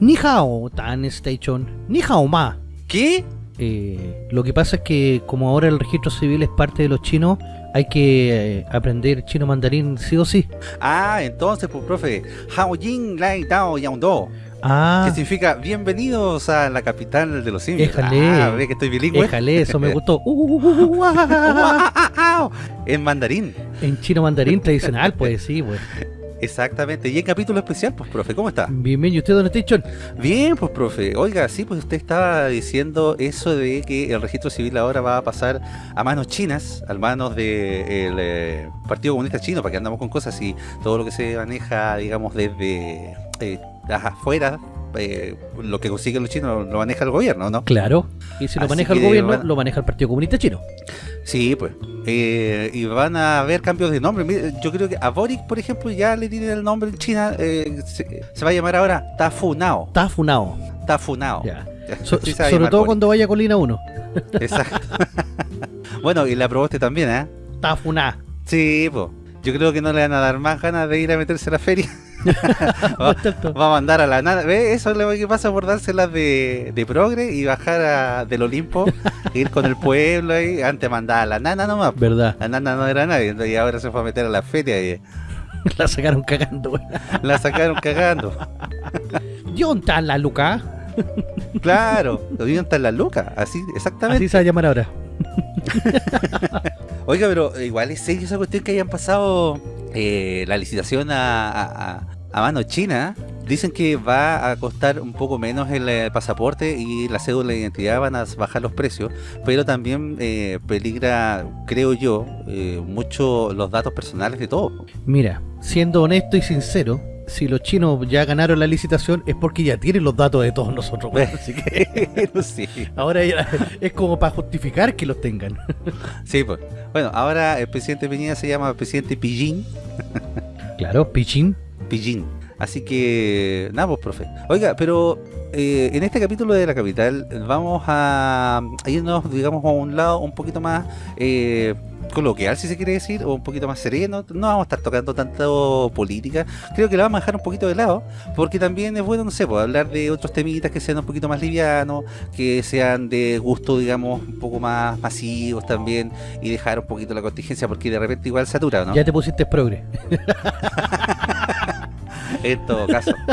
Ni hao, Tan Station. Ni hao ma. ¿Qué? Eh, lo que pasa es que como ahora el registro civil es parte de los chinos, hay que eh, aprender chino mandarín sí o sí. Ah, entonces, pues, profe, Hao Jing Lai Dao Yang Do. Ah, Que significa bienvenidos a la capital de los simios. Éjale. Ah, ve que estoy bilingüe. déjale, eso me gustó. En mandarín. En chino mandarín tradicional, pues sí, pues. Exactamente. Y en capítulo especial, pues, profe, ¿cómo está? Bienvenido, ¿y usted dónde está, Chon? Bien, pues, profe. Oiga, sí, pues usted estaba diciendo eso de que el registro civil ahora va a pasar a manos chinas, a manos del eh, Partido Comunista Chino, para que andamos con cosas y todo lo que se maneja, digamos, desde eh, las afueras, eh, lo que consiguen los chinos lo maneja el gobierno, ¿no? Claro. Y si lo Así maneja el gobierno, lo maneja el Partido Comunista Chino. Sí, pues. Eh, y van a haber cambios de nombre. Yo creo que a Boric, por ejemplo, ya le tienen el nombre en China. eh, se, se va a llamar ahora Tafunao. Está funado. Tafunao. Ya. So- sobre todo Boric. cuando vaya a Colina 1. Exacto. bueno, y la aprobaste también, ¿eh? Funado. Sí, pues. Yo creo que no le van a dar más ganas de ir a meterse a la feria. va, va a mandar a la nada. ¿Ves? Eso es lo que pasa por dárselas de, de progre y bajar a- del Olimpo, ir con el pueblo ahí. Antes mandaba a la nana nomás. ¿Verdad? La nana no era nadie, y ahora se fue a meter a la feria y La sacaron cagando, güey. la sacaron cagando. ¿Y dónde está la Luca? Claro, dieron hasta la luca, así, exactamente. Así se va a llamar ahora. Oiga, pero igual es serio esa cuestión que hayan pasado eh, la licitación a, a, a- a mano china. Dicen que va a costar un poco menos el eh, pasaporte y la cédula de identidad van a bajar los precios, pero también eh, peligra, creo yo, eh, mucho los datos personales de todos. Mira, siendo honesto y sincero, si los chinos ya ganaron la licitación es porque ya tienen los datos de todos nosotros. güey. Así que ahora ya es como para justificar que los tengan. Sí, pues. Bueno, ahora el presidente Piñera se llama presidente Pillín. Claro, pichín. Pillín. Así que, nada, pues, profe. Oiga, pero eh, en este capítulo de la capital vamos a, a irnos, digamos, a un lado un poquito más eh, coloquial, si se quiere decir, o un poquito más sereno. No vamos a estar tocando tanto política. Creo que la vamos a dejar un poquito de lado, porque también es bueno, no sé, pues, hablar de otros temitas que sean un poquito más livianos, que sean de gusto, digamos, un poco más masivos también, y dejar un poquito la contingencia, porque de repente igual satura, ¿no? Ya te pusiste progre. En todo caso.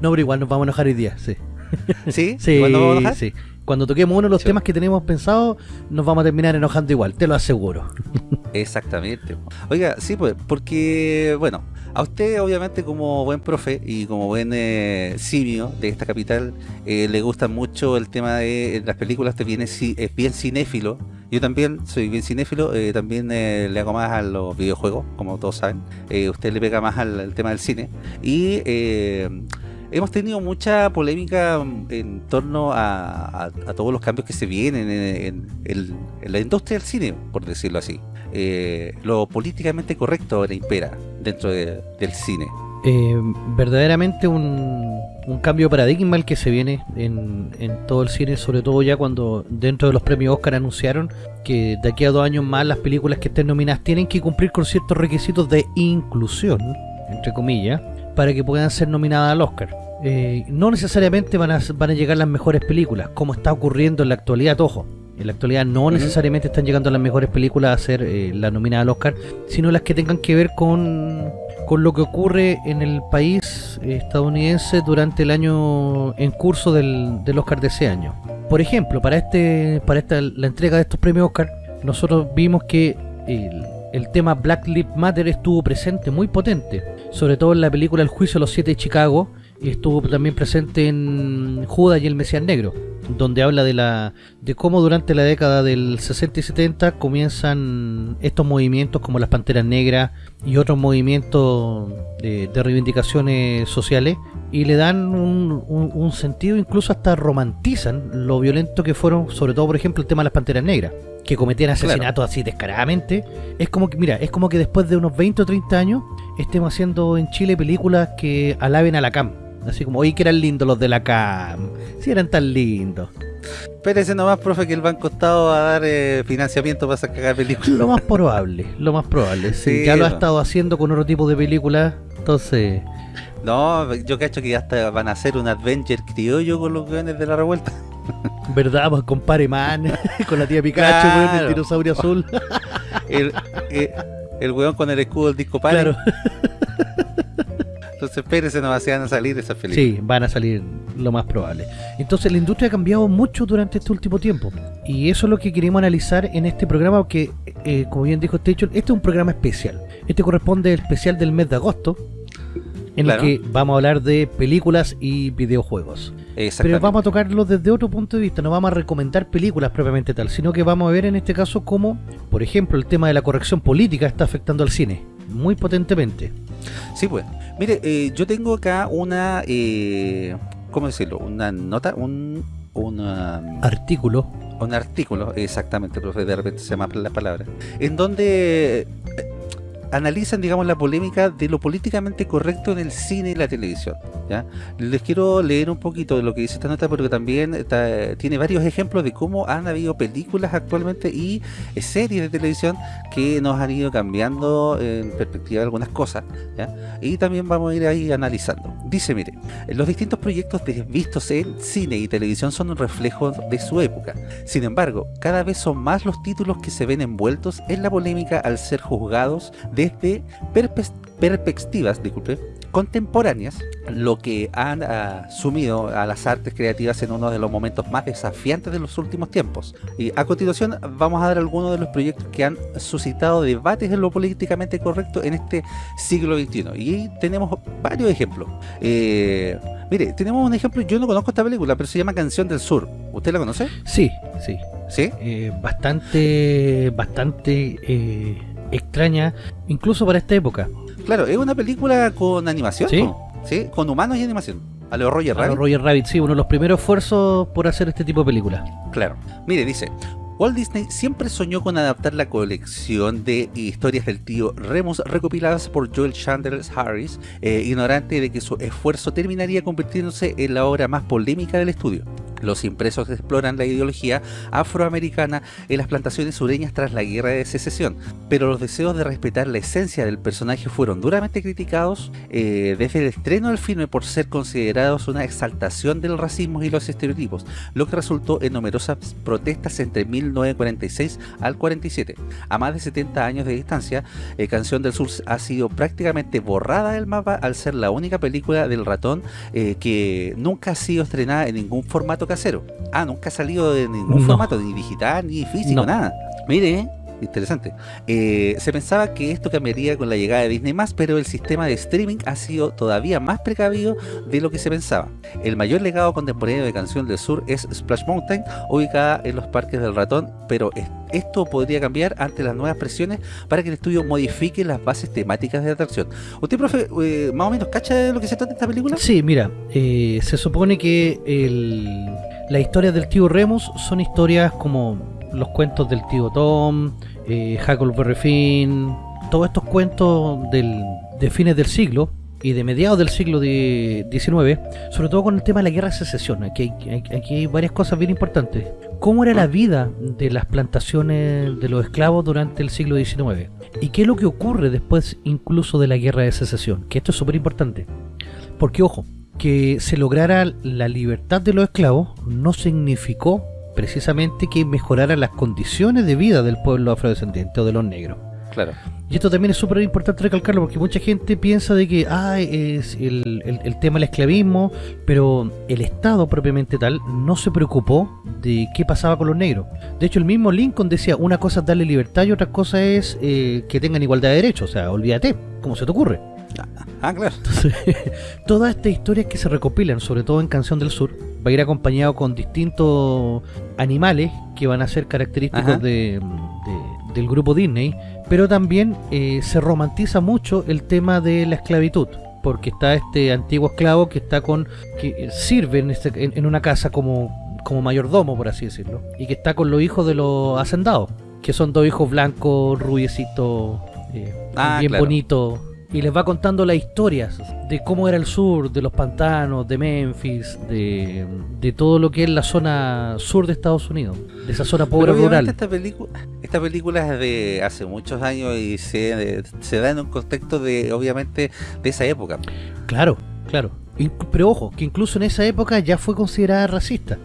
No, pero igual nos vamos a enojar hoy día, sí. ¿Sí? Sí, ¿Igual nos vamos a enojar? sí. Cuando toquemos uno de los Sí. temas que tenemos pensados, nos vamos a terminar enojando igual, te lo aseguro. Exactamente. Oiga, sí, pues, porque, bueno, a usted obviamente como buen profe y como buen eh, simio de esta capital, eh, le gusta mucho el tema de las películas, usted viene, es bien cinéfilo. Yo también soy bien cinéfilo, eh, también eh, le hago más a los videojuegos, como todos saben. Eh, usted le pega más al, al tema del cine. Y eh, hemos tenido mucha polémica mm, en torno a, todos los cambios que se vienen en, la industria del cine, por decirlo así. Eh, lo políticamente correcto ahora impera dentro de- del cine. Eh, verdaderamente un, un cambio paradigma el que se viene en, en todo el cine, sobre todo ya cuando dentro de los premios Oscar anunciaron que de aquí a dos años más las películas que estén nominadas tienen que cumplir con ciertos requisitos de inclusión, entre comillas, para que puedan ser nominadas al Oscar. Eh, no necesariamente van a, van a llegar las mejores películas, como está ocurriendo en la actualidad, ojo. En la actualidad no necesariamente están llegando las mejores películas a ser eh, la nominada al Oscar, sino las que tengan que ver con, con lo que ocurre en el país eh, estadounidense durante el año en curso del, del Oscar de ese año. Por ejemplo, para este para esta la entrega de estos premios Oscar, nosotros vimos que el, el tema Black Lives Matter estuvo presente muy potente, sobre todo en la película El juicio de los siete de Chicago, y estuvo también presente en Judas y el Mesías Negro, donde habla de la de cómo durante la década del 60 y 70 comienzan estos movimientos como las Panteras Negras y otros movimientos de, de reivindicaciones sociales y le dan un, un- un sentido, incluso hasta romantizan lo violento que fueron, sobre todo por ejemplo el tema de las Panteras Negras, que cometían asesinatos así descaradamente. Es como que, mira, es como que después de unos 20 o 30 años estemos haciendo en Chile películas que alaben a la CAM. Así como, oye, que eran lindos los de la CAM. Si eran tan lindos. Espérese nomás, profe, que el banco estado va a dar eh, financiamiento para sacar películas. Lo más probable, lo más probable. Sí, Sí, ya lo ha estado haciendo con otro tipo de películas. Entonces, No, yo cacho que hasta van a hacer un Adventure criollo con los weones de la revuelta. ¿Verdad? Pues con Man, con la tía Pikachu, Claro. el dinosaurio azul. El, eh, el weón con el escudo del disco padre. Claro. Entonces espérese, no van a salir esas películas. Sí, van a salir lo más probable. Entonces la industria ha cambiado mucho durante este último tiempo. Y eso es lo que queremos analizar en este programa, porque, eh, como bien dijo Station, este es un programa especial. Este corresponde al especial del mes de agosto, en Claro. el que vamos a hablar de películas y videojuegos. Pero vamos a tocarlo desde otro punto de vista, no vamos a recomendar películas propiamente tal, sino que vamos a ver en este caso cómo, por ejemplo, el tema de la corrección política está afectando al cine, muy potentemente. Sí, pues. Mire, eh, yo tengo acá una, eh, ¿cómo decirlo? Una nota, un, una, Artículo, un artículo, exactamente, profe, de repente se me la palabra, en donde analizan, digamos, la polémica de lo políticamente correcto en el cine y la televisión. ¿ya? Les quiero leer un poquito de lo que dice esta nota, porque también está- tiene varios ejemplos de cómo han habido películas actualmente y eh, series de televisión que nos han ido cambiando en perspectiva de algunas cosas. ¿ya? Y también vamos a ir ahí analizando. Dice, mire, los distintos proyectos de- vistos en cine y televisión son un reflejo de su época. Sin embargo, cada vez son más los títulos que se ven envueltos en la polémica al ser juzgados desde perspectivas disculpe, contemporáneas, lo que han ah, sumido a las artes creativas en uno de los momentos más desafiantes de los últimos tiempos. Y a continuación vamos a dar algunos de los proyectos que han suscitado debates en lo políticamente correcto en este siglo XXI. Y tenemos varios ejemplos. Eh, mire, tenemos un ejemplo, yo no conozco esta película, pero se llama Canción del Sur. ¿Usted la conoce? sí, sí, ¿Sí? eh, bastante, bastante eh, extraña, incluso para esta época. Claro, es una película con animación, Sí. ¿Sí? Con humanos y animación. A lo Roger A Rabbit. los Roger Rabbit, sí, uno de los primeros esfuerzos por hacer este tipo de películas. Claro. Mire, dice, Walt Disney siempre soñó con adaptar la colección de historias del tío Remus recopiladas por Joel Chandler Harris, eh, ignorante de que su esfuerzo terminaría convirtiéndose en la obra más polémica del estudio. Los impresos exploran la ideología afroamericana en las plantaciones sureñas tras la guerra de secesión, pero los deseos de respetar la esencia del personaje fueron duramente criticados eh, desde el estreno del filme por ser considerados una exaltación del racismo y los estereotipos, lo que resultó en numerosas protestas entre 1946 al 47. A más de 70 años de distancia, eh, Canción del Sur ha sido prácticamente borrada del mapa al ser la única película del ratón eh, que nunca ha sido estrenada en ningún formato casero. Ah, nunca ha salido en ningún No. formato, ni digital, ni físico, No. nada. Mire, interesante. Eh, se pensaba que esto cambiaría con la llegada de Disney+, pero el sistema de streaming ha sido todavía más precavido de lo que se pensaba. El mayor legado contemporáneo de Canción del Sur es Splash Mountain, ubicada en los parques del ratón, pero es- esto podría cambiar ante las nuevas presiones para que el estudio modifique las bases temáticas de atracción. ¿Usted, profe, eh, más o menos cacha de lo que se trata esta película? Sí, mira, eh, se supone que el, las historias del tío Remus son historias como los cuentos del tío Tom, eh, Huckleberry Finn, todos estos cuentos del, de fines del siglo y de mediados del siglo XIX, sobre todo con el tema de la guerra de secesión. Aquí hay, aquí varias cosas bien importantes. ¿Cómo era la vida de las plantaciones de los esclavos durante el siglo XIX? ¿Y qué es lo que ocurre después incluso de la guerra de secesión? Que esto es súper importante. Porque, ojo, que se lograra la libertad de los esclavos no significó precisamente que mejoraran las condiciones de vida del pueblo afrodescendiente o de los negros. Claro. Y esto también es súper importante recalcarlo porque mucha gente piensa de que ah, es el, el- el tema del esclavismo, pero el Estado propiamente tal no se preocupó de qué pasaba con los negros. De hecho, el mismo Lincoln decía, una cosa es darle libertad y otra cosa es eh, que tengan igualdad de derechos. O sea, olvídate, ¿cómo se te ocurre? Ah, claro. Entonces, todas estas historias que se recopilan, sobre todo en Canción del Sur, va a ir acompañado con distintos animales que van a ser característicos de, de- del grupo Disney, pero también eh, se romantiza mucho el tema de la esclavitud. Porque está este antiguo esclavo que está con. que sirve en, este- en- en una casa como, como mayordomo, por así decirlo. Y que está con los hijos de los hacendados. Que son dos hijos blancos, rubiecitos, eh, Ah, bien claro. bonitos. Y les va contando las historias de cómo era el sur, de los pantanos, de Memphis, de, de todo lo que es la zona sur de Estados Unidos, de esa zona pobre rural. Esta, película, esta película es de hace muchos años y se, se da en un contexto de, obviamente, de esa época. Claro, claro. Pero ojo, que incluso en esa época ya fue considerada racista.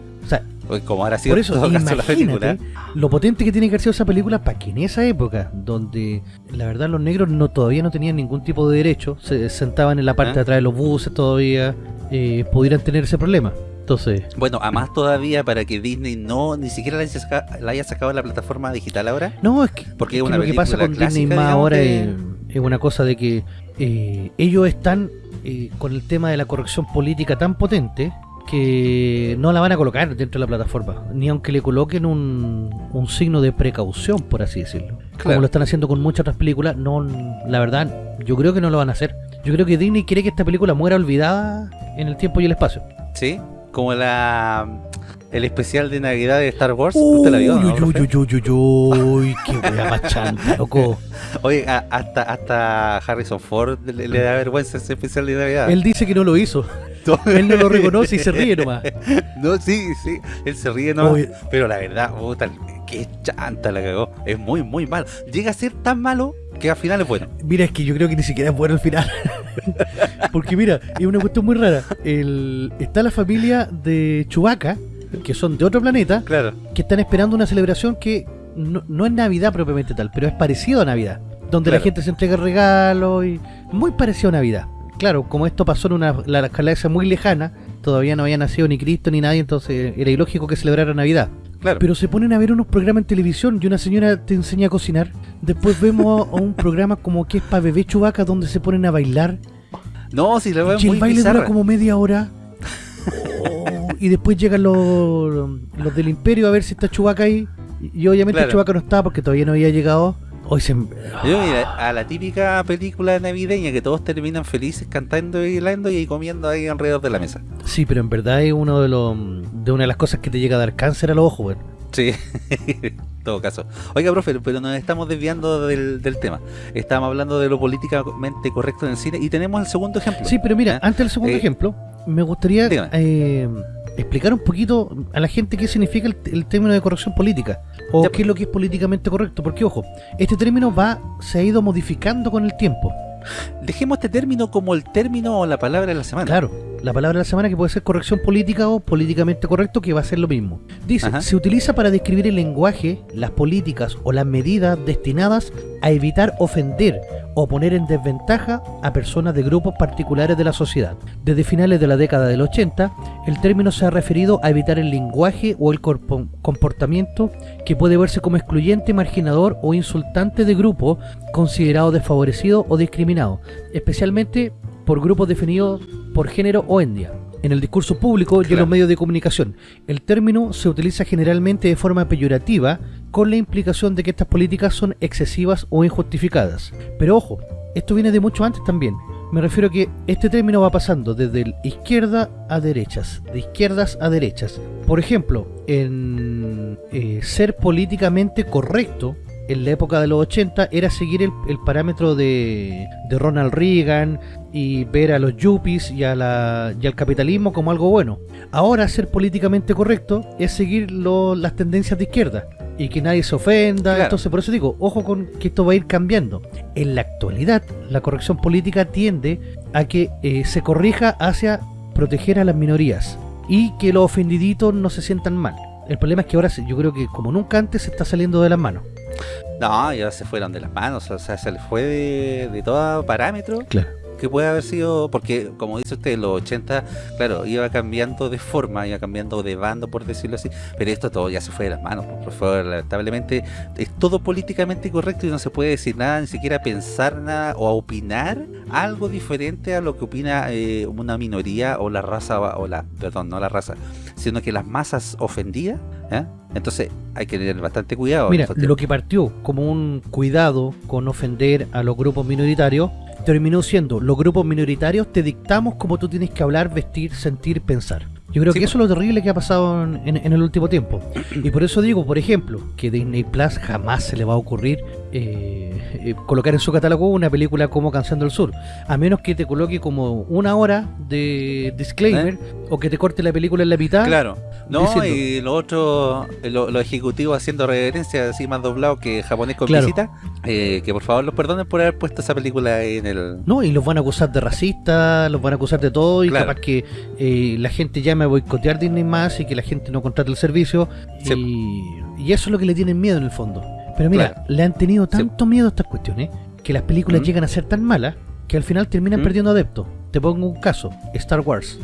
Sea, como ahora sido por eso, imagínate lo potente que tiene que haber sido esa película para que en esa época, donde la verdad los negros no todavía no tenían ningún tipo de derecho, se sentaban en la parte ¿Ah? de atrás de los buses todavía, eh, pudieran tener ese problema. Entonces... Bueno, a más todavía para que Disney no ni siquiera la haya, sacado en la plataforma digital ahora. No, es que, porque lo que pasa con Disney más ahora es, una cosa de que eh, ellos están eh, con el tema de la corrección política tan potente que no la van a colocar dentro de la plataforma, ni aunque le coloquen un, un signo de precaución, por así decirlo. Como lo están haciendo con muchas otras películas, no la verdad, yo creo que no lo van a hacer. Yo creo que Disney quiere que esta película muera olvidada en el tiempo y el espacio. Sí, como la el especial de Navidad de Star Wars. ¿Usted la vio? Uy, uy, uy, uy, uy, uy, qué wea loco. Oye, hasta, hasta Harrison Ford le, da vergüenza ese especial de Navidad. Él dice que no lo hizo. Él no lo reconoce y se ríe nomás. No, sí, sí, él se ríe nomás. Pero la verdad, puta, qué chanta la cagó. Es muy, muy mal. Llega a ser tan malo que al final es bueno. Mira, es que yo creo que ni siquiera es bueno al final. Porque mira, es una cuestión muy rara. El, está la familia de Chubaca, que son de otro planeta, claro. que están esperando una celebración que no, es Navidad propiamente tal, pero es parecido a Navidad. Donde la gente se entrega regalos y muy parecido a Navidad claro, como esto pasó en una la galaxia muy lejana, todavía no había nacido ni Cristo ni nadie, entonces era ilógico que celebrara Navidad. Claro. Pero se ponen a ver unos programas en televisión y una señora te enseña a cocinar. Después vemos a un programa como que es para bebé chubaca donde se ponen a bailar. No, si la veo Y el baile dura como media hora. Oh, y después llegan los, los del imperio a ver si está Chubaca ahí. Y, obviamente Chubaca no está porque todavía no había llegado. Hoy se... a la típica película navideña que todos terminan felices cantando y bailando y comiendo ahí alrededor de la mesa. Sí, pero en verdad es uno de los de una de las cosas que te llega a dar cáncer a los ojos, bueno. Sí, en todo caso. Oiga, profe, pero nos estamos desviando del, tema. Estábamos hablando de lo políticamente correcto en el cine y tenemos el segundo ejemplo. Sí, pero mira, ¿Eh? antes del segundo eh, ejemplo, me gustaría explicar un poquito a la gente qué significa el, término de corrección política o qué es lo que es políticamente correcto, porque ojo, este término va se ha ido modificando con el tiempo. Dejemos este término como el término o la palabra de la semana. Claro, la palabra de la semana que puede ser corrección política o políticamente correcto, que va a ser lo mismo. Dice, se utiliza para describir el lenguaje, las políticas o las medidas destinadas a evitar ofender o poner en desventaja a personas de grupos particulares de la sociedad. Desde finales de la década del 80, el término se ha referido a evitar el lenguaje o el comportamiento que puede verse como excluyente, marginador o insultante de grupos considerados desfavorecidos o especialmente por grupos definidos por género o etnia. En el discurso público y en los medios de comunicación, el término se utiliza generalmente de forma peyorativa con la implicación de que estas políticas son excesivas o injustificadas. Pero ojo, esto viene de mucho antes también. Me refiero a que este término va pasando desde izquierda a derechas, de izquierdas a derechas. Por ejemplo, en eh, ser políticamente correcto en la época de los 80 era seguir el, parámetro de, de, Ronald Reagan y ver a los yuppies y, a la, y al capitalismo como algo bueno. Ahora ser políticamente correcto es seguir las tendencias de izquierda y que nadie se ofenda. Entonces, por eso digo, ojo con que esto va a ir cambiando. En la actualidad, la corrección política tiende a que eh, se corrija hacia proteger a las minorías y que los ofendiditos no se sientan mal. El problema es que ahora yo creo que como nunca antes se está saliendo de las manos. No, ya se fueron de las manos, o sea, se le fue de, de todo parámetro. Claro que puede haber sido, porque como dice usted, en los 80, claro, iba cambiando de forma, iba cambiando de bando, por decirlo así, pero esto todo ya se fue de las manos, por favor, lamentablemente es todo políticamente correcto y no se puede decir nada, ni siquiera pensar nada o opinar algo diferente a lo que opina eh, una minoría o la raza, o la, perdón, no la raza, sino que las masas ofendidas, ¿eh? Entonces hay que tener bastante cuidado. Mira, lo que partió como un cuidado con ofender a los grupos minoritarios, terminó siendo los grupos minoritarios te dictamos cómo tú tienes que hablar, vestir, sentir, pensar. Yo creo que eso es lo terrible que ha pasado en, en, el último tiempo. Y por eso digo, por ejemplo, que Disney Plus jamás se le va a ocurrir eh, eh, colocar en su catálogo una película como Canción del Sur. A menos que te coloque como una hora de disclaimer ¿Eh? o que te corte la película en la mitad. Claro. No, y lo otro, los lo ejecutivos haciendo reverencia así más doblado que japonés con visita, que por favor los perdonen por haber puesto esa película en el... No, y los van a acusar de racista, los van a acusar de todo y capaz que la gente llame a boicotear Disney más y que la gente no contrate el servicio y, y eso es lo que le tienen miedo en el fondo. Pero mira, le han tenido tanto miedo a estas cuestiones que las películas llegan a ser tan malas que al final terminan perdiendo adeptos. Te pongo un caso, Star Wars.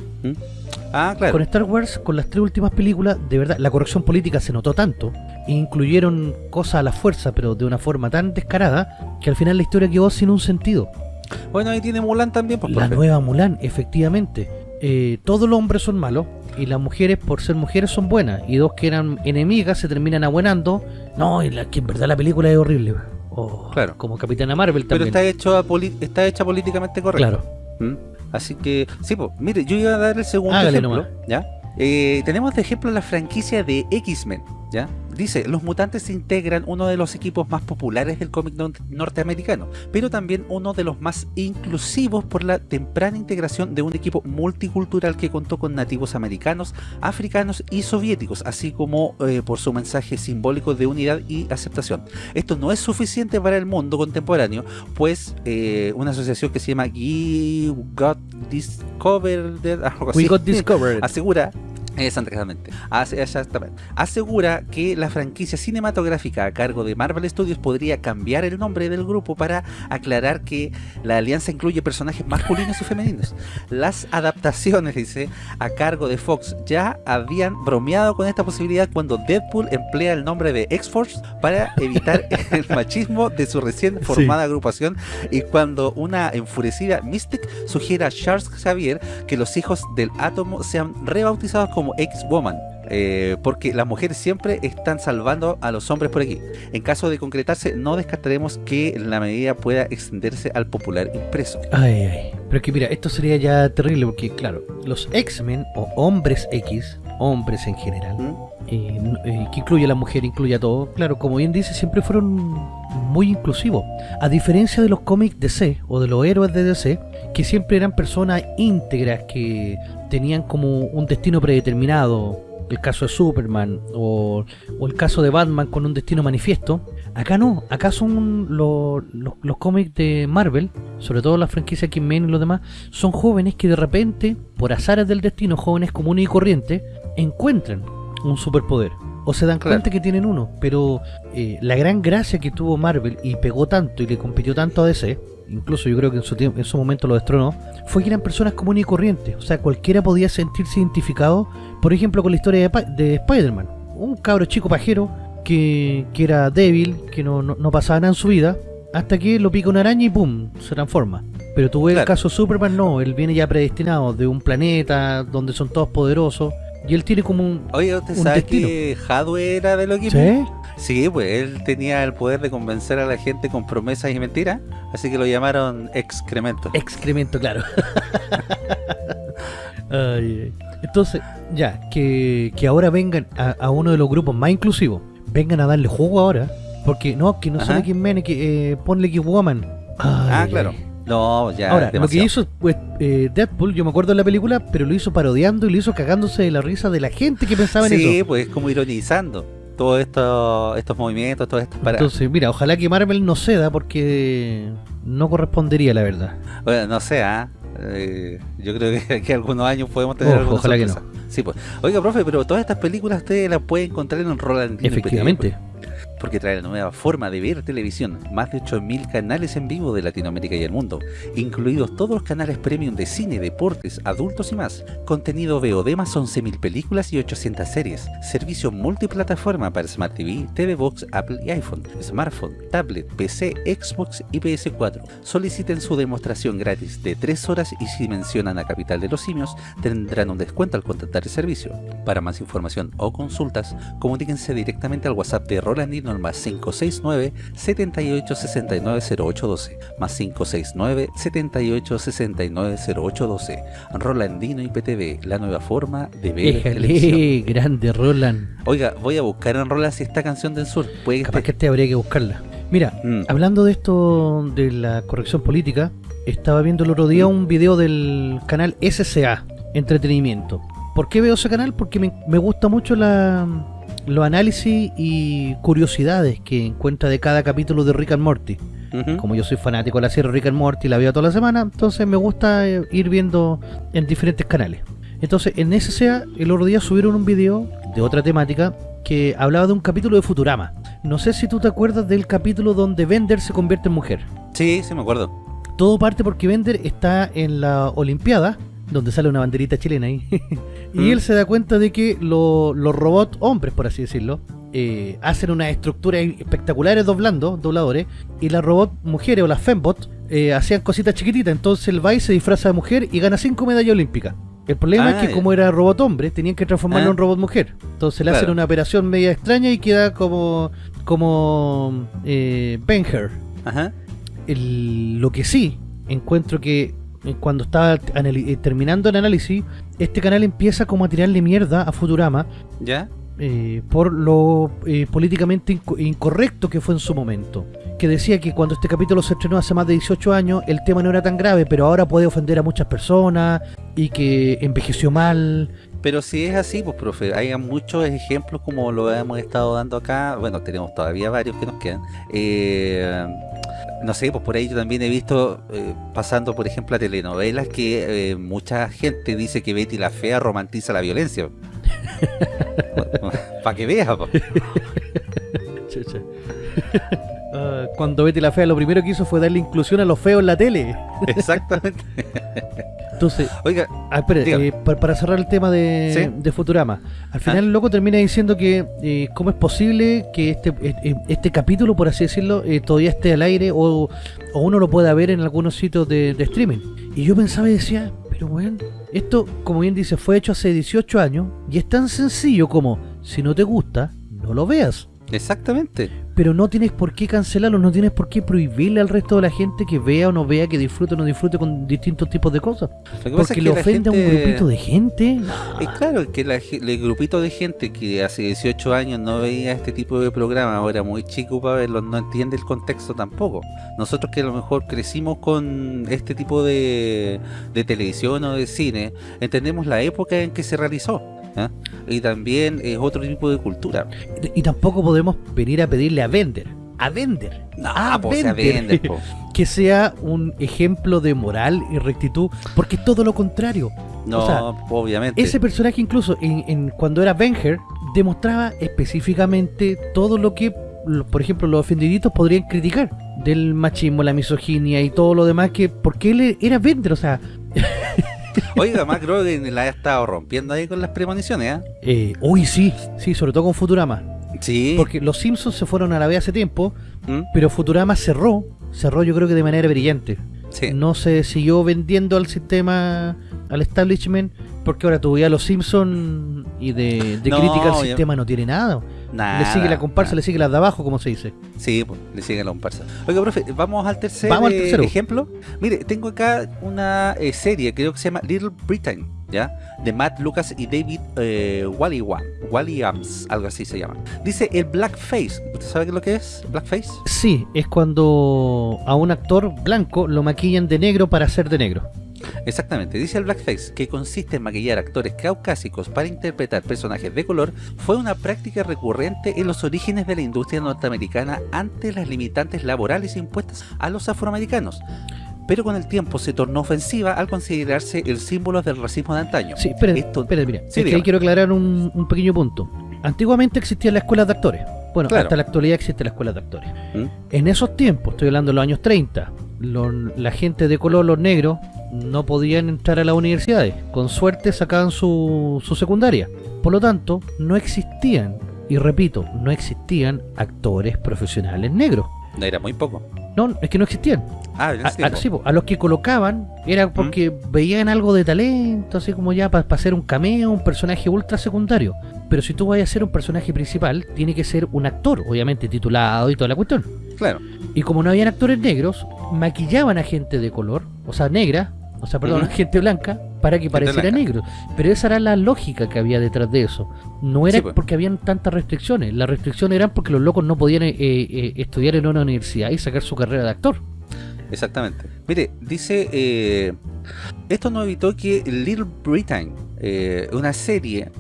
Ah, claro. Con Star Wars, con las tres últimas películas, de verdad, la corrección política se notó tanto, e incluyeron cosas a la fuerza, pero de una forma tan descarada, que al final la historia quedó sin un sentido. Bueno, ahí tiene Mulan también, pues, La nueva Mulan, efectivamente. Eh, todos los hombres son malos, y las mujeres, por ser mujeres, son buenas. Y dos que eran enemigas se terminan abuenando. No, y la, que en verdad la película es horrible. Oh, claro. Como Capitana Marvel también. Pero está, hecho está hecha políticamente correcta. Claro. ¿Mm? Así que, sí, pues, mire, yo iba a dar el segundo ejemplo. ¿ya? Eh, tenemos de ejemplo la franquicia de X-Men. ¿Ya? Dice, los mutantes integran uno de los equipos más populares del cómic norteamericano, pero también uno de los más inclusivos por la temprana integración de un equipo multicultural que contó con nativos americanos, africanos y soviéticos, así como eh, por su mensaje simbólico de unidad y aceptación. Esto no es suficiente para el mundo contemporáneo, pues eh, una asociación que se llama We Got Discovered, We Got Discovered. asegura Exactamente. Asegura que la franquicia cinematográfica a cargo de Marvel Studios podría cambiar el nombre del grupo para aclarar que la alianza incluye personajes masculinos y femeninos. Las adaptaciones, dice, a cargo de Fox ya habían bromeado con esta posibilidad cuando Deadpool emplea el nombre de X-Force para evitar el machismo de su recién formada agrupación y cuando una enfurecida Mystic sugiere a Charles Xavier que los hijos del átomo sean rebautizados como como X-Woman. Eh, porque las mujeres siempre están salvando a los hombres por aquí. En caso de concretarse, no descartaremos que la medida pueda extenderse al popular impreso. Ay, ay. Pero que mira, esto sería ya terrible porque, claro, los X-Men o hombres X, hombres en general, ¿Mm? Que incluye a la mujer, incluye a todo, claro, como bien dice, siempre fueron muy inclusivos. A diferencia de los cómics DC o de los héroes de DC, que siempre eran personas íntegras que tenían como un destino predeterminado, el caso de Superman o, el caso de Batman con un destino manifiesto, acá no, acá son los, cómics de Marvel, sobre todo la franquicia X-Men y los demás, son jóvenes que de repente, por azares del destino, jóvenes comunes y corrientes, encuentran un superpoder o se dan cuenta que tienen uno, pero eh, la gran gracia que tuvo Marvel y pegó tanto y le compitió tanto a DC incluso yo creo que en su, en su momento lo destronó, fue que eran personas comunes y corrientes. O sea, cualquiera podía sentirse identificado, por ejemplo, con la historia de, Spider-Man. Un cabro chico pajero que, era débil, que no, no, pasaba nada en su vida, hasta que lo pica una araña y ¡pum! se transforma. Pero tuve el caso Superman, no, él viene ya predestinado de un planeta donde son todos poderosos. Y él tiene como un. Oye, ¿usted sabe que Hadwe era de lo que ¿Sí? Sí, pues él tenía el poder de convencer a la gente con promesas y mentiras, así que lo llamaron excremento. Excremento, claro. entonces, ya, que, ahora vengan a, uno de los grupos más inclusivos, vengan a darle juego ahora, porque no, que no son X Men, que eh, ponle X Woman. ah, claro. No, ya. Ahora, lo que hizo pues, eh, Deadpool, yo me acuerdo de la película, pero lo hizo parodiando y lo hizo cagándose de la risa de la gente que pensaba en eso. Sí, pues como ironizando todos esto, estos movimientos, todas estas paradas. Entonces, mira, ojalá que Marvel no ceda porque no correspondería, la verdad. Bueno, no sé, ¿ah? eh, yo creo que aquí algunos años podemos tener Ojo, Ojalá que no. Sí, pues. Oiga, profe, pero todas estas películas ustedes las pueden encontrar en Roland Efectivamente porque trae la nueva forma de ver televisión, más de 8.000 canales en vivo de Latinoamérica y el mundo, incluidos todos los canales premium de cine, deportes, adultos y más, contenido VOD más 11.000 películas y 800 series, servicio multiplataforma para Smart TV, TV Box, Apple y iPhone, smartphone, tablet, PC, Xbox y PS4. Soliciten su demostración gratis de 3 horas y si mencionan a Capital de los Simios, tendrán un descuento al contratar el servicio. Para más información o consultas, comuníquense directamente al WhatsApp de Rolandino al más 569 7869 0812 más 569 7869 0812 Rolandino IPTV, la nueva forma de ver Éjale, grande Roland. Oiga, voy a buscar en Roland si esta canción del sur puede que Capaz que este habría que buscarla. Mira, Mm. hablando de esto de la corrección política, estaba viendo el otro día un video del canal SCA, Entretenimiento. ¿Por qué veo ese canal? Porque me, me gusta mucho la, los análisis y curiosidades que encuentra de cada capítulo de Rick and Morty. Como yo soy fanático de la serie Rick and Morty, la veo toda la semana, entonces me gusta eh, ir viendo en diferentes canales. Entonces, en SCA, el otro día subieron un video de otra temática que hablaba de un capítulo de Futurama. No sé si tú te acuerdas del capítulo donde Bender se convierte en mujer. Sí, sí me acuerdo. Todo parte porque Bender está en la Olimpiada, donde sale una banderita chilena ahí. y Mm. él se da cuenta de que lo- los robots, hombres por así decirlo, eh, hacen unas estructuras espectaculares doblando, dobladores, y las robots mujeres o las fembots eh, hacían cositas chiquititas. Entonces va y se disfraza de mujer y gana cinco medallas olímpicas. El problema Ah, es que ya. como era robot hombre, tenían que transformarlo Ah. en robot mujer. Entonces le hacen una operación media extraña y queda como como eh, Ben-Hur Ajá. el- lo que sí encuentro que cuando estaba eh, terminando el análisis, este canal empieza como a tirarle mierda a Futurama ¿Ya? eh, por lo eh, políticamente inco- incorrecto que fue en su momento. Que decía que cuando este capítulo se estrenó hace más de 18 años, el tema no era tan grave, pero ahora puede ofender a muchas personas y que envejeció mal. Pero si es así, pues profe, hay muchos ejemplos como lo hemos estado dando acá, bueno, tenemos todavía varios que nos quedan. Eh, no sé, pues por ahí yo también he visto, eh, pasando por ejemplo a telenovelas, que eh, mucha gente dice que Betty la Fea romantiza la violencia. Para que veas, pues. Ah, cuando Betty la Fea lo primero que hizo fue darle inclusión a los feos en la tele. Exactamente. Entonces, Oiga, Ah, eh, para cerrar el tema de, Sí. de Futurama. Al final Ah. el loco termina diciendo que eh, cómo es posible que este, eh, este capítulo, por así decirlo, todavía esté al aire o, o uno lo pueda ver en algunos sitios de, de streaming. Y yo pensaba y decía, pero bueno, esto, como bien dice, fue hecho hace 18 años y es tan sencillo como, si no te gusta, no lo veas. exactamente. Pero no tienes por qué cancelarlo, no tienes por qué prohibirle al resto de la gente que vea o no vea, que disfrute o no disfrute con distintos tipos de cosas. Porque es que le ofende a un grupito de gente. Es claro que la el grupito de gente que hace 18 años no veía este tipo de programa, ahora muy chico para verlo, no entiende el contexto tampoco. Nosotros que a lo mejor crecimos con este tipo de, de televisión o de cine, entendemos la época en que se realizó. ¿Ah? Y también es otro tipo de cultura. Y tampoco podemos venir a pedirle a Vender, a Vender, No, a se Bender, vende, po. que sea un ejemplo de moral y rectitud, porque es todo lo contrario. No, O sea, obviamente. Ese personaje incluso en, en- cuando era Venger demostraba específicamente todo lo que, por ejemplo, los ofendiditos podrían criticar del machismo, la misoginia y todo lo demás que porque él era Bender, o sea, Oiga, Mac Groening la ha estado rompiendo ahí con las premoniciones, ¿ah? eh, uy sí, sí, sobre todo con Futurama, Sí. porque los Simpsons se fueron a la vez hace tiempo, ¿Mm? pero Futurama cerró, cerró yo creo que de manera brillante. Sí. No se siguió vendiendo al sistema, al establishment, porque ahora todavía los Simpsons y de, de No, crítica al ya- sistema no tiene nada. Nada, le sigue la comparsa, nada. le sigue las de abajo, como se dice. Sí, pues, le sigue la comparsa. Oiga, profe, vamos al tercer Vamos al eh, tercero. ejemplo. Mire, tengo acá una eh, serie, creo que se llama Little Britain, ¿ya? De Matt Lucas y David eh, Walliams, algo así se llama. Dice el blackface. ¿Usted sabe qué es lo que es? Blackface. Sí, es cuando a un actor blanco lo maquillan de negro para ser de negro. Exactamente, dice el blackface, que consiste en maquillar actores caucásicos para interpretar personajes de color, fue una práctica recurrente en los orígenes de la industria norteamericana ante las limitantes laborales impuestas a los afroamericanos. Pero con el tiempo se tornó ofensiva al considerarse el símbolo del racismo de antaño. Sí, espera, Esto- espera, mira. Sí, es que ahí quiero aclarar un, un pequeño punto. Antiguamente existían las escuelas de actores. Bueno, Claro. hasta la actualidad existe la escuela de actores. ¿Mm? En esos tiempos, estoy hablando de los años 30, la gente de color, los negros, no podían entrar a las universidades. Con suerte sacaban su, su secundaria. Por lo tanto, no existían, y repito, no existían actores profesionales negros. No era muy poco. No, es que no existían. Ah, en A, ese a- tiempo. sí, a los que colocaban era porque veían algo de talento, así como ya para hacer un cameo, un personaje ultra secundario. Pero si tú vas a ser un personaje principal, tiene que ser un actor, obviamente titulado y toda la cuestión. Claro. Y como no habían actores negros, maquillaban a gente de color, o sea, negra, o sea, perdón, Ujú. gente blanca, para que pareciera blanca. negro. Pero esa era la lógica que había detrás de eso. No era Sí, pues. porque habían tantas restricciones. Las restricciones eran porque los locos no podían eh, eh, estudiar en una universidad y sacar su carrera de actor. Exactamente. Mire, dice, eh, esto no evitó que Little Britain, una serie,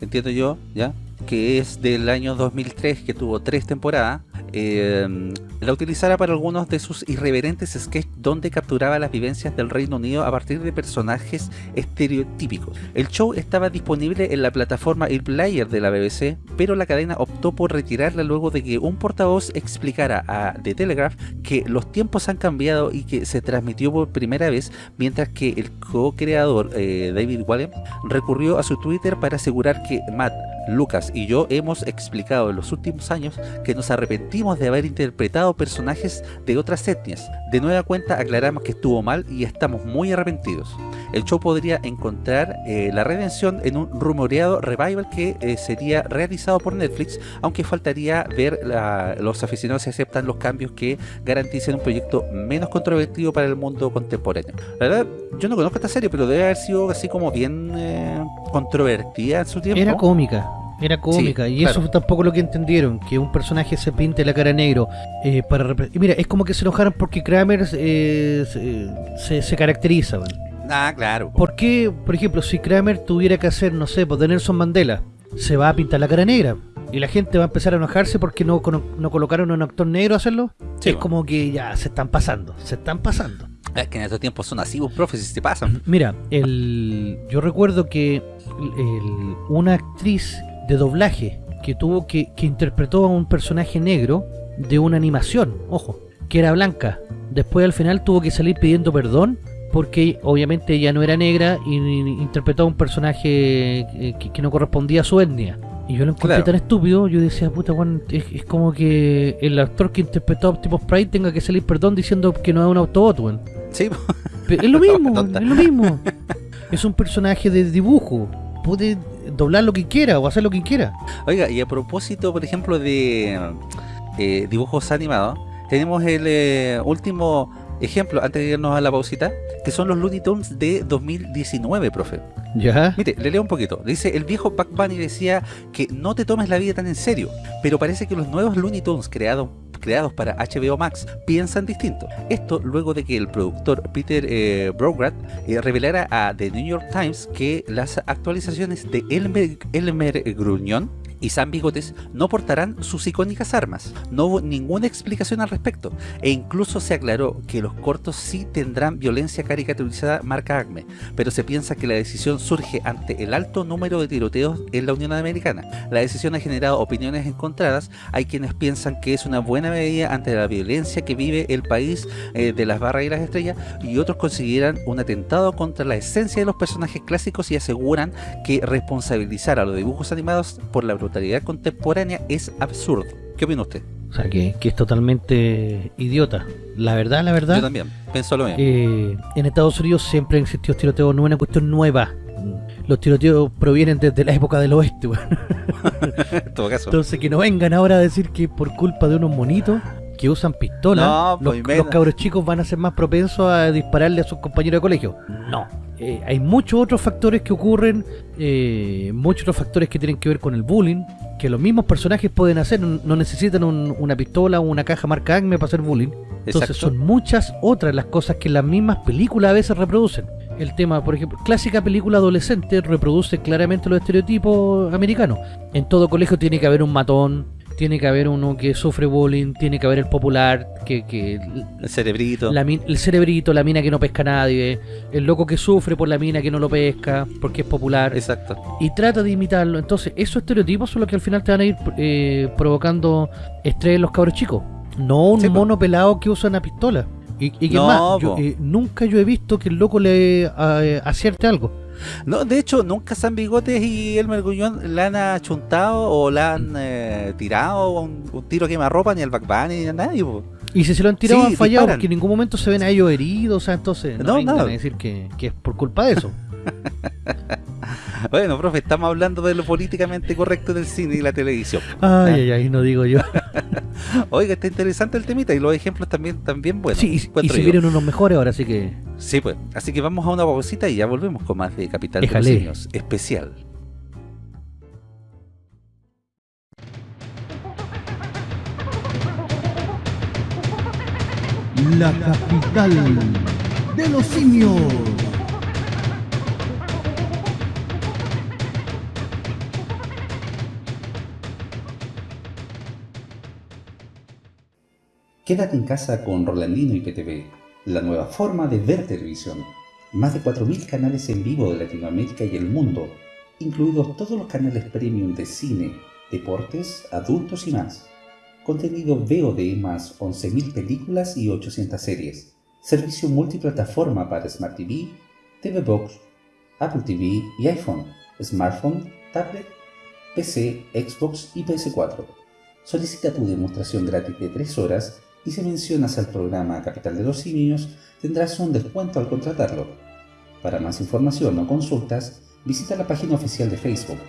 entiendo yo, ya, que es del año 2003, que tuvo tres temporadas, eh, la utilizara para algunos de sus irreverentes sketches donde capturaba las vivencias del Reino Unido a partir de personajes estereotípicos. El show estaba disponible en la plataforma Player de la BBC, pero la cadena optó por retirarla luego de que un portavoz explicara a The Telegraph que los tiempos han cambiado y que se transmitió por primera vez, mientras que el co-creador eh, David Wallen recurrió a su Twitter para asegurar que Matt, Lucas y yo hemos explicado en los últimos años que nos arrepentimos de haber interpretado personajes de otras etnias. De nueva cuenta aclaramos que estuvo mal y estamos muy arrepentidos. El show podría encontrar eh, la redención en un rumoreado revival que eh, sería realizado por Netflix, aunque faltaría ver la- los aficionados si aceptan los cambios que garanticen un proyecto menos controvertido para el mundo contemporáneo. La verdad, yo no conozco esta serie, pero debe haber sido así como bien eh, controvertida en su tiempo. Era cómica. Era cómica, y eso claro. tampoco lo que entendieron, que un personaje se pinte la cara negro eh, para y mira, es como que se enojaron porque Kramer eh, se, se- se caracteriza, weón. Ah, claro. ¿Por qué, por ejemplo, si Kramer tuviera que hacer, no sé, pues de Nelson Mandela, se va a pintar la cara negra? Y la gente va a empezar a enojarse porque no, no colocaron a un actor negro a hacerlo. Sí, es bueno. como que ya se están pasando, se están pasando. Es que en estos tiempos son así, pues, profes, si se pasan. Mira, el, yo recuerdo que el- una actriz de doblaje que tuvo que, que interpretó a un personaje negro de una animación, ojo, que era blanca. Después al final tuvo que salir pidiendo perdón porque obviamente ella no era negra y, a un personaje eh, que, que no correspondía a su etnia. Y yo lo encontré Claro. tan estúpido, yo decía, puta, es, es como que el actor que interpretó a Optimus Prime tenga que salir perdón diciendo que no es un Autobot, weón. Sí, Pero es lo mismo, es lo mismo. Es un personaje de dibujo. Puede doblar lo que quiera o hacer lo que quiera. Oiga, y a propósito, por ejemplo, de eh, dibujos animados, tenemos el eh, último ejemplo, antes de irnos a la pausita, que son los Looney Tunes de 2019, profe. ¿Ya? Mire, le leo un poquito. Dice, el viejo Buck Bunny decía que no te tomes la vida tan en serio, pero parece que los nuevos Looney Tunes creados creados para HBO Max piensan distinto. Esto luego de que el productor Peter eh, eh, revelara a The New York Times que las actualizaciones de Elmer, Elmer Gruñón y Sam Bigotes no portarán sus icónicas armas. No hubo ninguna explicación al respecto e incluso se aclaró que los cortos sí tendrán violencia caricaturizada marca Acme, pero se piensa que la decisión surge ante el alto número de tiroteos en la Unión Americana. La decisión ha generado opiniones encontradas, hay quienes piensan que es una buena medida ante la violencia que vive el país eh, de las barras y las estrellas y otros consideran un atentado contra la esencia de los personajes clásicos y aseguran que responsabilizar a los dibujos animados por la brutalidad contemporánea es absurdo. ¿Qué opina usted? O sea, que, que es totalmente idiota. La verdad, la verdad, Yo también, pienso lo mismo. eh, en Estados Unidos siempre han existido tiroteos, no es una cuestión nueva. Los tiroteos provienen desde la época del oeste, weón. en todo caso. Entonces que no vengan ahora a decir que por culpa de unos monitos que usan pistolas, No, los, pues, los cabros chicos van a ser más propensos a dispararle a sus compañeros de colegio. No. Eh, hay muchos otros factores que ocurren, eh, muchos otros factores que tienen que ver con el bullying, que los mismos personajes pueden hacer, no no necesitan un- una pistola o una caja marca Acme para hacer bullying. Entonces Exacto. son muchas otras las cosas que las mismas películas a veces reproducen. El tema, por ejemplo, clásica película adolescente reproduce claramente los estereotipos americanos. En todo colegio tiene que haber un matón, tiene que haber uno que sufre bullying, tiene que haber el popular, que, que El cerebrito. la el cerebrito, la mina que no pesca a nadie, el loco que sufre por la mina que no lo pesca, porque es popular, Exacto. y trata de imitarlo. Entonces, esos estereotipos son los que al final te van a ir eh, provocando estrés en los cabros chicos. No un Sí, mono pelado que usa una pistola. Y, y que No, más, yo, eh, nunca yo he visto que el loco le eh, acierte algo. No, de hecho, nunca San Bigotes y el Mergullón la han achuntado o la han eh, tirado un, un tiro quemarropa ni al Back ni a nadie. po. Y si se lo han tirado han fallado porque en ningún momento se ven a ellos heridos, o sea, entonces no, no, decir que, que es por culpa de eso. Bueno, profe, estamos hablando de lo políticamente correcto del cine y la televisión. Ay, ay, ay, no digo yo. Oiga, está interesante el temita y los ejemplos también, también buenos. Sí, y, si vienen unos mejores ahora, así que... Sí, pues. Así que vamos a una pausita y ya volvemos con más de Capital de los Simios especial. La capital de los simios. Quédate en casa con Rolandino y PTV, la nueva forma de ver televisión. Más de 4.000 canales en vivo de Latinoamérica y el mundo, incluidos todos los canales premium de cine, deportes, adultos y más. Contenido VOD más 11.000 películas y 800 series. Servicio multiplataforma para Smart TV, TV Box, Apple TV y iPhone, smartphone, tablet, PC, Xbox y PS4. Solicita tu demostración gratis de 3 horas y si mencionas al programa Capital de los Simios, tendrás un descuento al contratarlo. Para más información o consultas, visita la página oficial de Facebook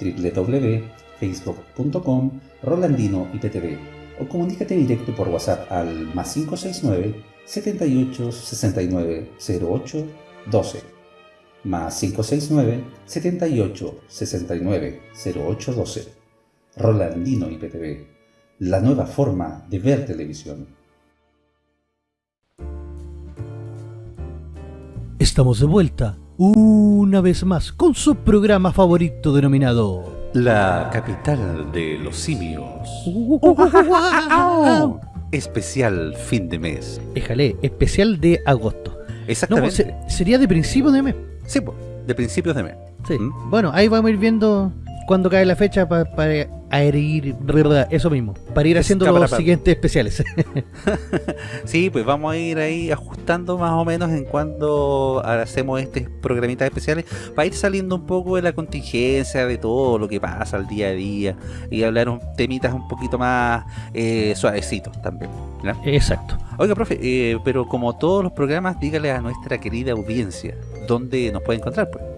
www.facebook.com Rolandino IPTV o comunícate directo por WhatsApp al más 569 78 69 08 12 más 569 78 69 08 12 Rolandino IPTV la nueva forma de ver televisión. Estamos de vuelta, una vez más, con su programa favorito denominado... La capital de los simios. especial fin de mes. Déjale, especial de agosto. Exactamente. sería de principio de mes. Sí, de principios de mes. Sí. ¿Mm? Bueno, ahí vamos a ir viendo cuando cae la fecha para a ir, eso mismo, para ir haciendo los siguientes especiales. sí, pues vamos a ir ahí ajustando más o menos en cuando hacemos este programitas especiales, para ir saliendo un poco de la contingencia, de todo lo que pasa al día a día, y hablar un temitas un poquito más eh, suavecitos también. Exacto. Oiga, profe, eh, pero como todos los programas, dígale a nuestra querida audiencia, ¿dónde nos puede encontrar? Pues?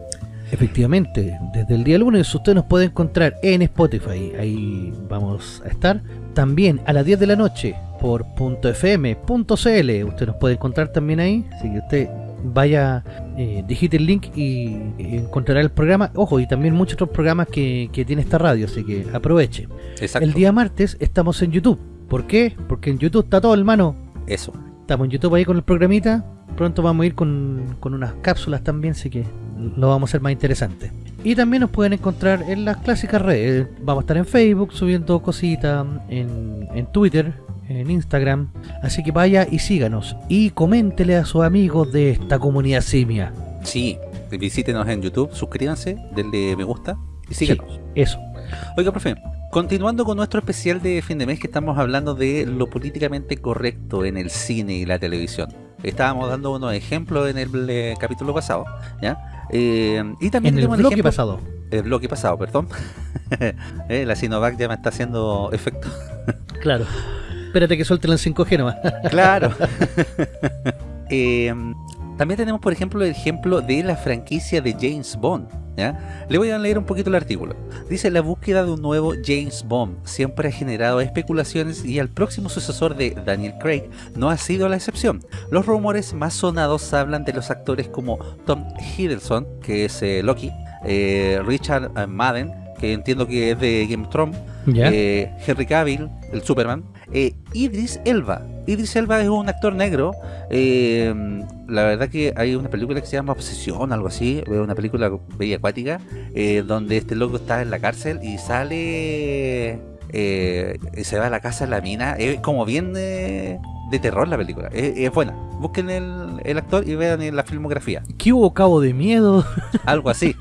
Efectivamente, desde el día lunes usted nos puede encontrar en Spotify, ahí vamos a estar. También a las 10 de la noche por .fm.cl, usted nos puede encontrar también ahí, así que usted vaya, eh, digite el link y, encontrará el programa. Ojo, y también muchos otros programas que, tiene esta radio, así que aproveche. El día martes estamos en YouTube. ¿Por qué? Porque en YouTube está todo, hermano. Eso. Estamos en YouTube ahí con el programita. Pronto vamos a ir con, con unas cápsulas también, así que lo vamos a hacer más interesante. Y también nos pueden encontrar en las clásicas redes. Vamos a estar en Facebook subiendo cositas, en, en Twitter, en Instagram. Así que vaya y síganos. Y coméntele a sus amigos de esta comunidad simia. Sí, visítenos en YouTube, suscríbanse, denle me gusta y síganos. eso. Oiga, profe, continuando con nuestro especial de fin de mes que estamos hablando de lo políticamente correcto en el cine y la televisión. Estábamos dando unos ejemplos en el eh, capítulo pasado, ¿ya? Eh, y también en el bloque pasado. El bloque pasado, perdón. Eh, la Sinovac ya me está haciendo efecto. claro. Espérate que suelte el 5G nomás. claro. Eh, también tenemos, por ejemplo, el ejemplo de la franquicia de James Bond. Le voy a leer un poquito el artículo. Dice, la búsqueda de un nuevo James Bond siempre ha generado especulaciones y el próximo sucesor de Daniel Craig no ha sido la excepción. Los rumores más sonados hablan de los actores como Tom Hiddleston, que es eh, Loki, eh, Richard eh, Madden, que entiendo que es de Game of Thrones, Henry Cavill, el Superman, Idris Elba, Idris Elba es un actor negro. Eh, la verdad que hay una película que se llama Obsesión, algo así. Una película bella acuática. Eh, donde este loco está en la cárcel y sale... Eh, se va a la casa de la mina. Es como bien de, terror la película. Es, buena. Busquen el, actor y vean la filmografía. ¿Qué hubo cabo de miedo? Algo así.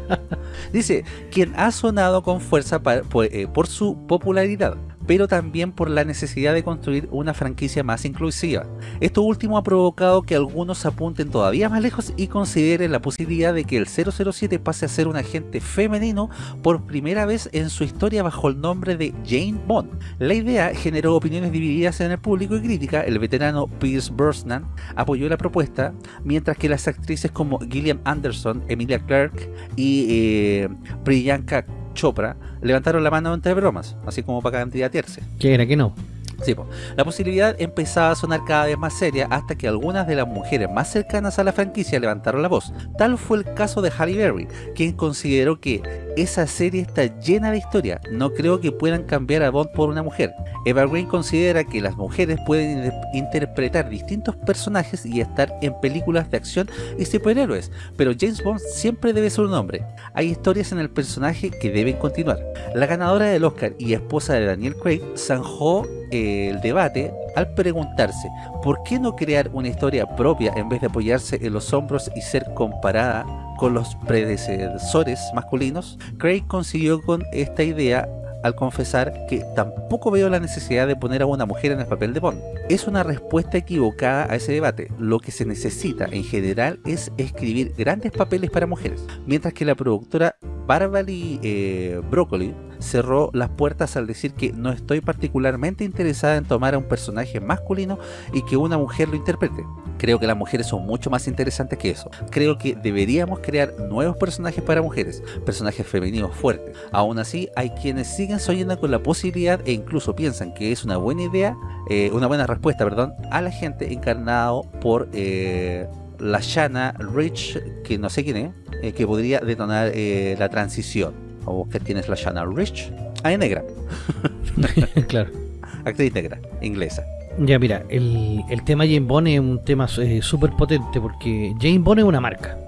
Dice, quien ha sonado con fuerza por su popularidad pero también por la necesidad de construir una franquicia más inclusiva. Esto último ha provocado que algunos apunten todavía más lejos y consideren la posibilidad de que el 007 pase a ser un agente femenino por primera vez en su historia bajo el nombre de Jane Bond. La idea generó opiniones divididas en el público y crítica, el veterano Pierce Brosnan apoyó la propuesta, mientras que las actrices como Gillian Anderson, Emilia Clarke y eh, Priyanka Chopra levantaron la mano entre bromas, así como para candidatearse. Que era que no. Sí, po. la posibilidad empezaba a sonar cada vez más seria hasta que algunas de las mujeres más cercanas a la franquicia levantaron la voz. Tal fue el caso de Halle Berry, quien consideró que esa serie está llena de historia, no creo que puedan cambiar a Bond por una mujer. Eva Green considera que las mujeres pueden in- interpretar distintos personajes y estar en películas de acción y superhéroes, pero James Bond siempre debe ser un hombre. Hay historias en el personaje que deben continuar. La ganadora del Oscar y esposa de Daniel Craig zanjó eh, el debate al preguntarse ¿por qué no crear una historia propia en vez de apoyarse en los hombros y ser comparada con los predecesores masculinos? Craig consiguió con esta idea al confesar que tampoco veo la necesidad de poner a una mujer en el papel de Bond. Es una respuesta equivocada a ese debate. Lo que se necesita en general es escribir grandes papeles para mujeres, mientras que la productora Barbary eh, Broccoli cerró las puertas al decir que no estoy particularmente interesada en tomar a un personaje masculino y que una mujer lo interprete. Creo que las mujeres son mucho más interesantes que eso. Creo que deberíamos crear nuevos personajes para mujeres, personajes femeninos fuertes. Aún así, hay quienes siguen soñando con la posibilidad e incluso piensan que es una buena idea, eh, una buena respuesta, perdón, a la gente encarnado por eh, la Shanna Rich, que no sé quién es, eh, que podría detonar eh, la transición. ¿O qué tienes la Shanna Rich? Ah, es negra, claro. actriz negra, inglesa. Ya mira, el, el tema Jane Bond es un tema súper potente porque Jane Bond es una marca.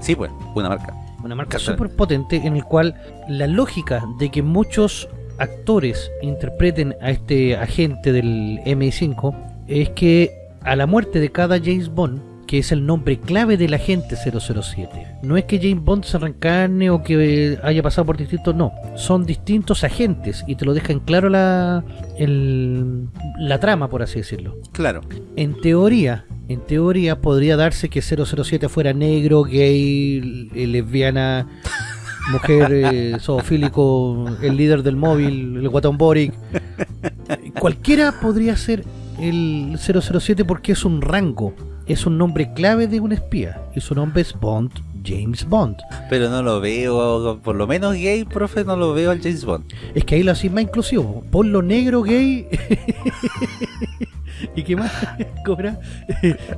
Sí, pues, una marca. Una marca súper potente en el cual la lógica de que muchos actores interpreten a este agente del MI5 es que a la muerte de cada James Bond, que es el nombre clave del agente 007, no es que James Bond se reencarne o que haya pasado por distintos, no, son distintos agentes y te lo dejan claro la, el- la trama, por así decirlo. Claro. En teoría, en teoría podría darse que 007 fuera negro, gay, lesbiana, mujer, eh, zoofílico, el líder del móvil, el guatón Boric. Cualquiera podría ser el 007 porque es un rango, es un nombre clave de un espía y su nombre es Bond, James Bond. Pero no lo veo, por lo menos gay, profe, no lo veo al James Bond. Es que ahí lo hacís más inclusivo. Ponlo negro, gay. ¿Y qué más? ¿Cobra?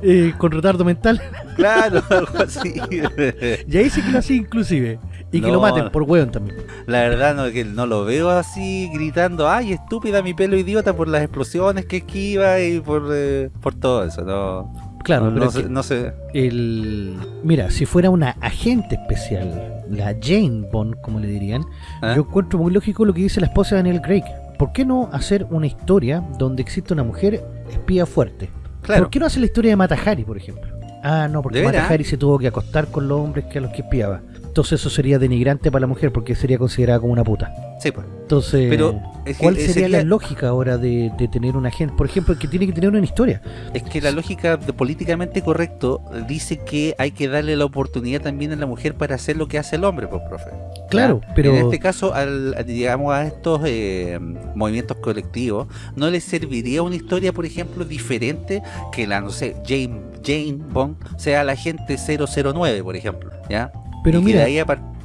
Eh, con retardo mental. Claro, algo así. Y ahí sí que lo hacís inclusive. Y que lo maten por hueón también. La verdad no, que no lo veo así gritando, ay estúpida mi pelo idiota por las explosiones que esquiva y por, eh, por todo eso. No, Claro, no, pero no sé, no sé. el... Mira, si fuera una agente especial, la Jane Bond, como le dirían, ¿eh? yo encuentro muy lógico lo que dice la esposa de Daniel Craig. ¿Por qué no hacer una historia donde existe una mujer espía fuerte? Claro, ¿Por qué no hacer la historia de Matahari, por ejemplo? Ah, no, porque. Matahari se tuvo que acostar con los hombres que a los que espiaba. Entonces eso sería denigrante para la mujer porque sería considerada como una puta. sí, pues. Entonces, Pero es que, ¿cuál sería, sería- la lógica ahora de, de tener una agente? Por ejemplo, que tiene que tener una historia. Es que la lógica de políticamente correcto dice que hay que darle la oportunidad también a la mujer para hacer lo que hace el hombre, pues, profe. Claro, pero... En este caso, al, a- digamos, a estos eh, movimientos colectivos, ¿no les serviría una historia, por ejemplo, diferente que la, no sé, Jane, Jane Bond sea la agente 009, por ejemplo? ¿Ya? Pero Y mira,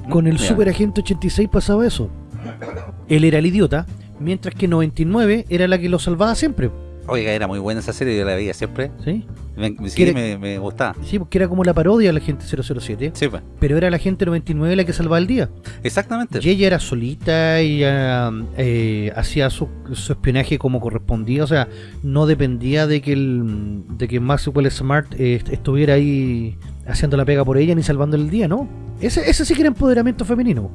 Con el Mira, Super Agente 86 pasaba eso. Él era el idiota, mientras que 99 era la que lo salvaba siempre. Oiga, era muy buena esa serie, yo la veía siempre. ¿Sí? Me, sí, ¿Quiere- me, me gustaba. Sí, porque era como la parodia de la gente 007, Sí, pues. pero era la gente 99 la que salvaba el día. Exactamente. Y ella era solita, ella eh, hacía su, su espionaje como correspondía, o sea, no dependía de que el de que Maxwell Smart eh, est- estuviera ahí haciendo la pega por ella ni salvando el día, ¿no? Ese, ese sí que era empoderamiento femenino.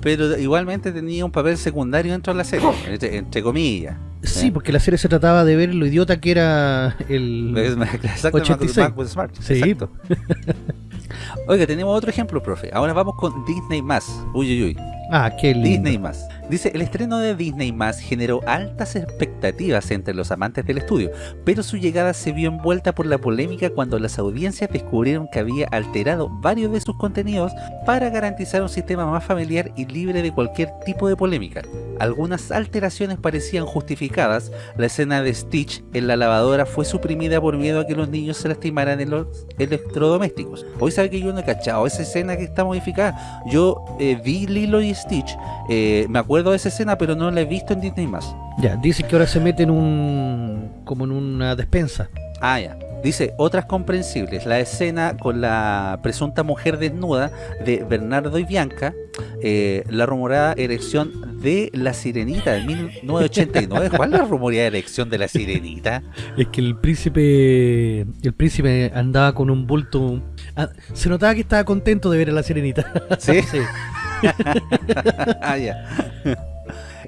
Pero igualmente tenía un papel secundario dentro de la serie, entre, entre comillas. Sí, Eh. porque la serie se trataba de ver lo idiota que era el... Exacto, 86. Maxwell Smart. Sí. Exacto. Oiga, tenemos otro ejemplo, profe. Ahora vamos con Disney más. Uy, uy, uy. Ah, qué lindo. Disney más. Dice, el estreno de Disney Más generó altas expectativas entre los amantes del estudio, pero su llegada se vio envuelta por la polémica cuando las audiencias descubrieron que había alterado varios de sus contenidos para garantizar un sistema más familiar y libre de cualquier tipo de polémica. Algunas alteraciones parecían justificadas, la escena de Stitch en la lavadora fue suprimida por miedo a que los niños se lastimaran en los electrodomésticos. Hoy sabe que yo no he cachado esa escena que está modificada. Yo eh, vi Lilo y Stitch, eh, me acuerdo de esa escena, pero no la he visto en Disney+. más. Ya, dice que ahora se mete en un... como en una despensa. Ah, ya. Dice, otras comprensibles, la escena con la presunta mujer desnuda de Bernardo y Bianca, eh, la rumorada erección de La Sirenita de 1989. ¿Cuál es la rumorada erección de La Sirenita? Es que el príncipe el príncipe andaba con un bulto... ah, se notaba que estaba contento de ver a la sirenita. ¿Sí? ah, ya.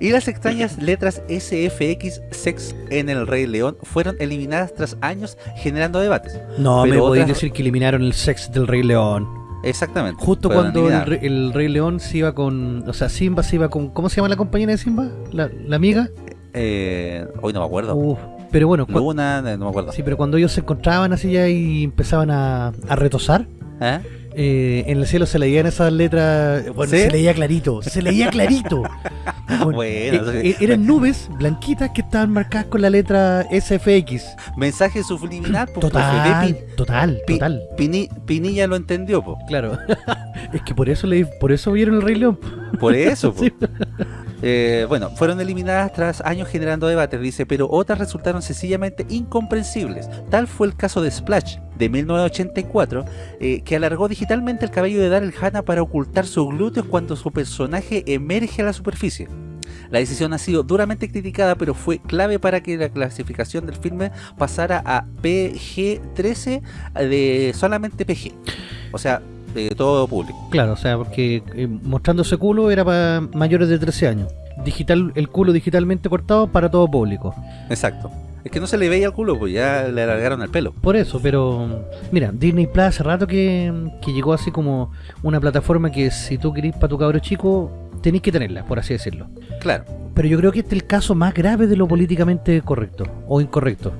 Y las extrañas letras SFX Sex en el Rey León fueron eliminadas tras años generando debates. No, Pero me podéis otras- decir que eliminaron el sex del Rey León. Exactamente. Justo cuando el, Rey León se iba con... O sea, Simba se iba con... ¿Cómo se llama la compañera de Simba? ¿La, la amiga? Eh, hoy no me acuerdo. Uf, pero bueno, Luna, no me acuerdo. sí, pero cuando ellos se encontraban así ya y empezaban a, a retosar, ¿Eh? Eh, en el cielo se leían esas letras... Bueno, ¿Sí? se leía clarito, se leía clarito. Bueno, Bueno, eh, sí. eh, eran nubes blanquitas que estaban marcadas con la letra SFX. Mensaje subliminal, profe, Total, total, total. Pini- Pinilla lo entendió, po. Claro. es que por eso le, por eso vieron el Rey León. por eso. po. Sí. Eh, bueno, fueron eliminadas tras años generando debates, dice, pero otras resultaron sencillamente incomprensibles. Tal fue el caso de Splash, de 1984, eh, que alargó digitalmente el cabello de Daryl Hannah para ocultar sus glúteos cuando su personaje emerge a la superficie. La decisión ha sido duramente criticada, pero fue clave para que la clasificación del filme pasara a PG-13 de solamente PG. O sea, de todo público. Claro, o sea, porque eh, mostrando ese culo era para mayores de 13 años. Digital, el culo digitalmente cortado para todo público. Exacto. Es que no se le veía el culo, pues ya le alargaron el pelo. Por eso, pero mira, Disney Plus hace rato que, que llegó así como una plataforma que si tú querís para tu cabro chico, tenéis que tenerla, por así decirlo. Claro. Pero yo creo que este es el caso más grave de lo políticamente correcto o incorrecto.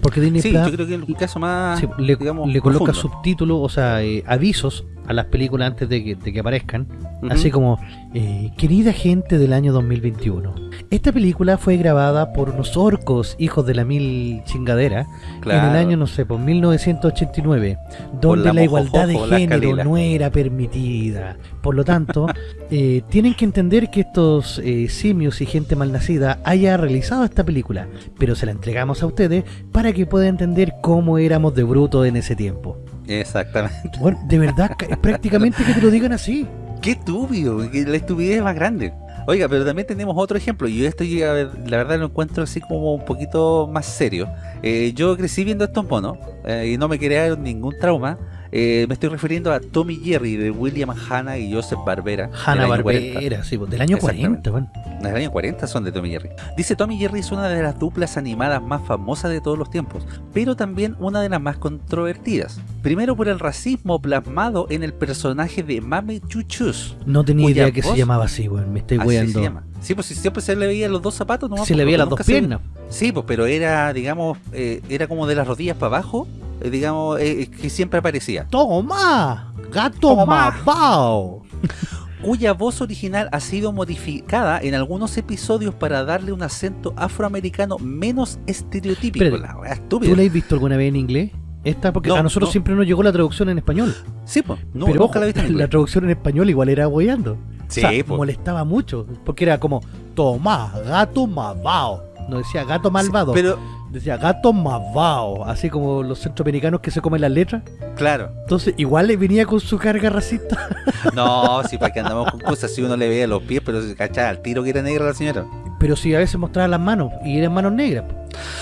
Porque Disney Sí, Plus yo creo que el caso más, Sí, le, digamos, le coloca subtítulos, o sea, eh, avisos a las películas antes de que, de que aparezcan. Así como, eh, querida gente del año 2021, esta película fue grabada por unos orcos, hijos de la mil chingadera, en el año, no sé, por 1989, Por donde la la, igualdad de género no era permitida. Por lo tanto, eh, tienen que entender que estos eh, simios y gente malnacida haya realizado esta película, pero se la entregamos a ustedes para que puedan entender cómo éramos de bruto en ese tiempo. Exactamente. Bueno, de verdad, ca- prácticamente que te lo digan así. Qué estúpido, que la estupidez es más grande. Oiga, pero también tenemos otro ejemplo, y esto yo, a ver, la verdad lo encuentro así como un poquito más serio. Eh, yo crecí viendo estos monos, eh, y no me crearon ningún trauma. Eh, me estoy refiriendo a Tommy Jerry de William Hanna y Joseph Barbera. Hanna del año 40. Barbera, sí, pues, del año Exactamente. 40, bueno. Del año 40 son de Tommy Jerry. Dice Tommy Jerry es una de las duplas animadas más famosas de todos los tiempos, pero también una de las más controvertidas. Primero por el racismo plasmado en el personaje de Mame Chuchus. No tenía idea que se llamaba así, weón. Me estoy llama. Sí, pues si siempre se le veía los dos zapatos, ¿no? Se le veía las dos se- piernas. Sí, pues pero era, digamos, eh, era como de las rodillas para abajo, digamos, eh, que siempre aparecía. ¡Toma! ¡Gato Toma. malvado! Cuya voz original ha sido modificada en algunos episodios para darle un acento afroamericano menos estereotípico. Espérate, La wea ¿Tú estúpida. la has visto alguna vez en inglés? Esta, porque No, a nosotros no. siempre nos llegó la traducción en español. Sí, pues, no, pero ojo, la en la traducción en español igual era apoyando. Sí, o sea, molestaba mucho. Porque era como, toma, gato malvado. No decía gato malvado, Pero, decía gato malvado. Así como los centroamericanos que se comen las letras. claro, Entonces, igual le venía con su carga racista. no, si para que andamos con cosas, si uno le veía los pies, pero se cachaba al tiro que era negra la señora. Pero sí, a veces mostraba las manos y eran manos negras.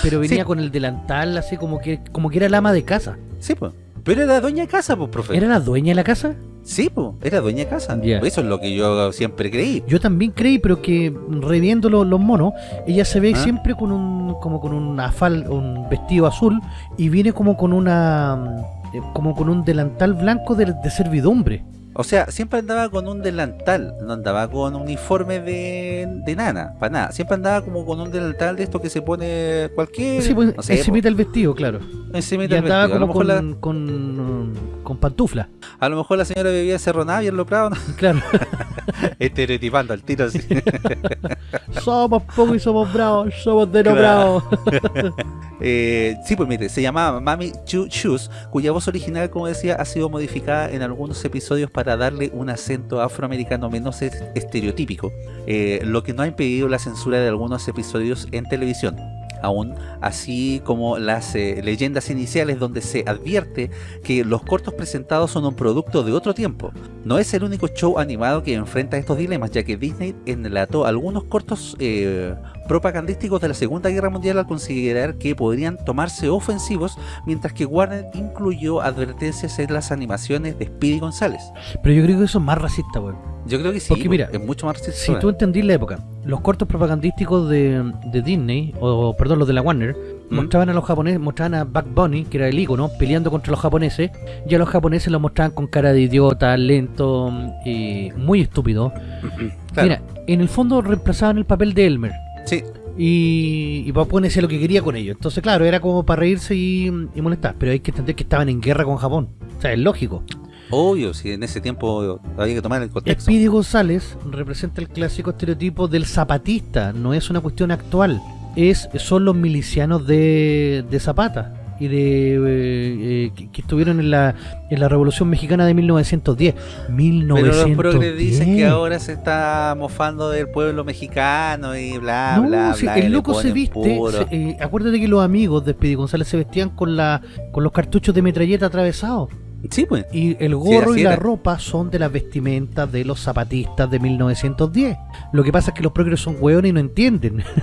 Pero venía Sí. con el delantal así como que como que era el ama de casa. Sí, pues. Pero era dueña de casa, pues, profe. ¿Era la dueña de la casa? Sí, pues, era dueña de casa. Eso es lo que yo siempre creí. Yo también creí, pero que reviendo lo- los monos, ella se ve ¿Ah? siempre con un como con una fal, un vestido azul y viene como con una eh, como con un delantal blanco de, de servidumbre. O sea, siempre andaba con un delantal, no andaba con un uniforme de, de nana, para nada. Siempre andaba como con un delantal de esto que se pone cualquier... Sí, pues, no sé, encimita el vestido, claro. po, encimita Y el andaba vestido. A lo, como mejor con, la, con, con pantufla. a lo mejor la señora bebía cerronada y en lo prado, ¿no? Claro. estereotipando al tiro así. somos pocos y somos bravos, somos de no Claro. bravos. Eh, sí, pues mire, se llamaba Mami Chu Chus, cuya voz original, como decía, ha sido modificada en algunos episodios para darle un acento afroamericano menos es- estereotípico, eh, lo que no ha impedido la censura de algunos episodios en televisión. Aún así como las eh, leyendas iniciales donde se advierte que los cortos presentados son un producto de otro tiempo. No es el único show animado que enfrenta estos dilemas, ya que Disney enlató algunos cortos eh, propagandísticos de la Segunda Guerra Mundial al considerar que podrían tomarse ofensivos, mientras que Warner incluyó advertencias en las animaciones de Speedy González. Pero yo creo que eso es más racista, weón. Yo creo que sí, Porque mira, es mucho más racista. Si tú entendís la época, los cortos propagandísticos de, de Disney, o perdón, los de la Warner, ¿Mm? mostraban a los japoneses, mostraban a Buck Bunny, que era el ícono, peleando contra los japoneses, y a los japoneses los mostraban con cara de idiota, lento, y muy estúpido. Claro, Mira, en el fondo reemplazaban el papel de Elmer. Sí, Y, y Papua hacía lo que quería con ellos. Entonces, claro, era como para reírse y, y molestar. Pero hay que entender que estaban en guerra con Japón. O sea, es lógico. obvio, si en ese tiempo había que tomar el contexto. Speedy González representa el clásico estereotipo del zapatista. No es una cuestión actual. Es, son los milicianos de, de Zapata. Y de eh, eh, que, que estuvieron en la, en la Revolución Mexicana de 1910. Pero 1910. los progres dicen que ahora se está mofando del pueblo mexicano y bla, No, bla, si bla. el loco se viste. se- eh, acuérdate que los amigos de Speedy González se vestían con la con los cartuchos de metralleta atravesados. Sí, pues. Y el gorro y la ropa son de las vestimentas de los zapatistas de 1910. Lo que pasa es que los progres son hueones y no entienden.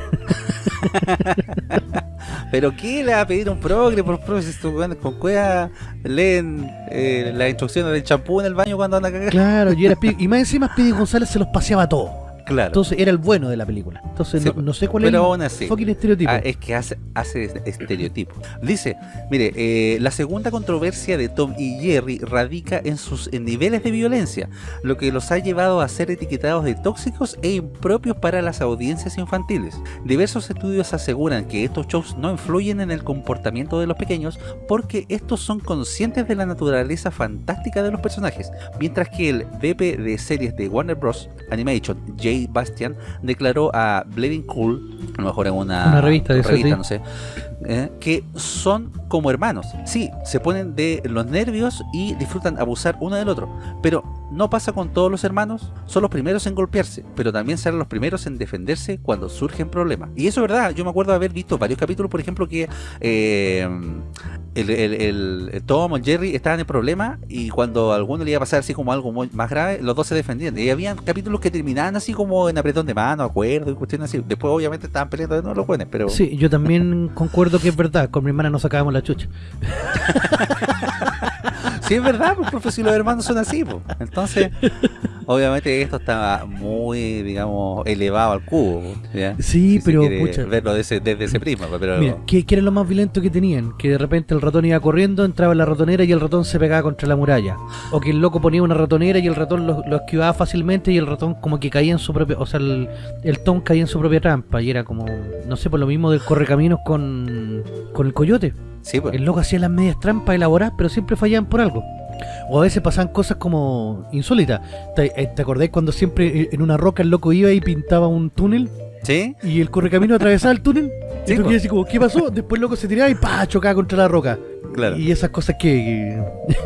Pero ¿qué le va a pedir un progre por progre si con cueva leen eh, las instrucciones del champú en el baño cuando andan a cagar? claro, y, y más encima Speedy González se los paseaba todo. Claro. Entonces era el bueno de la película. Entonces Sí, no, no sé cuál Pero es aún así. el fucking estereotipo. Ah, es que hace, hace estereotipo. Dice, mire, eh, la segunda controversia de Tom y Jerry radica en sus en niveles de violencia, lo que los ha llevado a ser etiquetados de tóxicos e impropios para las audiencias infantiles. Diversos estudios aseguran que estos shows no influyen en el comportamiento de los pequeños porque estos son conscientes de la naturaleza fantástica de los personajes, mientras que el VP de series de Warner Bros. Animation, Bastian, declaró a Bleeding Cool, a lo mejor en una, Una revista de eso, sí. no sé, eh, que son como hermanos. Sí, se ponen de los nervios y disfrutan abusar uno del otro, pero no pasa con todos los hermanos, son los primeros en golpearse, pero también serán los primeros en defenderse cuando surgen problemas. Y eso es verdad, yo me acuerdo de haber visto varios capítulos, por ejemplo, que eh, el, el, el- el Tom o Jerry estaban en problemas y cuando a alguno le iba a pasar así como algo muy- más grave, los dos se defendían. Y había capítulos que terminaban así como en apretón de mano, acuerdo y cuestiones así. Después obviamente estaban peleando de nuevo los buenos, pero... Sí, yo también concuerdo que es verdad. Con mi hermana nos sacábamos la chucha. Sí, es verdad, pues, profe, si los hermanos son así, pues. Entonces, obviamente esto está muy, digamos, elevado al cubo. ¿ya? Sí, Si pero, pucha. verlo desde ese prisma, pero... Mira, ¿qué, qué era lo más violento que tenían? Que de repente el ratón iba corriendo, entraba en la ratonera y el ratón se pegaba contra la muralla. O que el loco ponía una ratonera y el ratón lo, lo esquivaba fácilmente y el ratón como que caía en su propia... O sea, el, el Tom caía en su propia trampa y era como... No sé, por lo mismo del correcaminos con, con el coyote. sí, pues. El loco hacía las medias trampas elaboradas, pero siempre fallaban por algo. O a veces pasaban cosas como insólitas. ¿Te, eh, ¿te acordáis cuando siempre eh, en una roca el loco iba y pintaba un túnel? ¿Sí? Y el correcamino atravesaba el túnel. Sí, y tú así como, ¿qué pasó? Después el loco se tiraba y pa chocaba contra la roca. Claro. Y esas cosas que.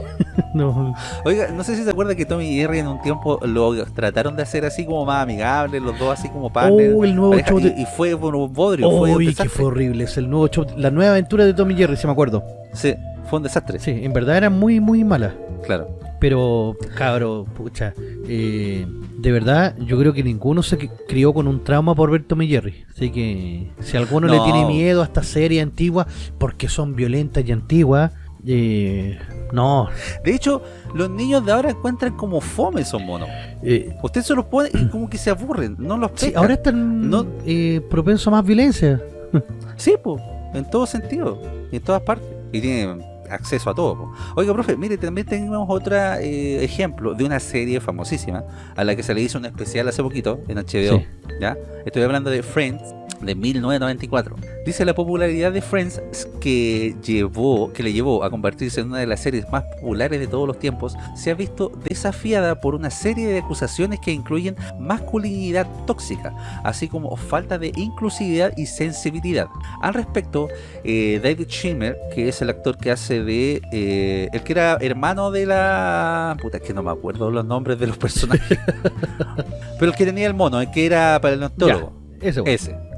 no. Oiga, no sé si se acuerda que Tommy y Jerry en un tiempo lo trataron de hacer así como más amigables, los dos así como partners. Oh, el nuevo pareja, show y, de- y fue un bodrio, fue un Uy, que fue horrible. Es el nuevo show. La nueva aventura de Tommy Jerry, si me acuerdo. Sí, fue un desastre, Sí, en verdad era muy, muy mala. claro. Pero, cabro, pucha, eh, de verdad, yo creo que ninguno se cri- crió con un trauma por ver Tom y Jerry. Así que, si alguno le tiene miedo a esta serie antigua, porque son violentas y antiguas, eh, no. De hecho, los niños de ahora encuentran como fome esos monos. Eh, Usted se los pone y como que se aburren, no los pesca. sí, ahora están No. eh, propensos a más violencia. Sí, pues, en todo sentido, en todas partes. Y tienen acceso a todo. po. Oiga, profe, mire, también tenemos otro ejemplo de una serie famosísima a la que se le hizo un especial hace poquito en HBO. Sí. ¿ya? Estoy hablando de Friends de 1994. Dice la popularidad de Friends que llevó que le llevó a convertirse en una de las series más populares de todos los tiempos, se ha visto desafiada por una serie de acusaciones que incluyen masculinidad tóxica, así como falta de inclusividad y sensibilidad. Al respecto, eh, David Schwimmer, que es el actor que hace de eh, el que era hermano de la puta, es que no me acuerdo los nombres de los personajes. Pero el que tenía el mono, el que era paleontólogo. Ese, weón. Ese.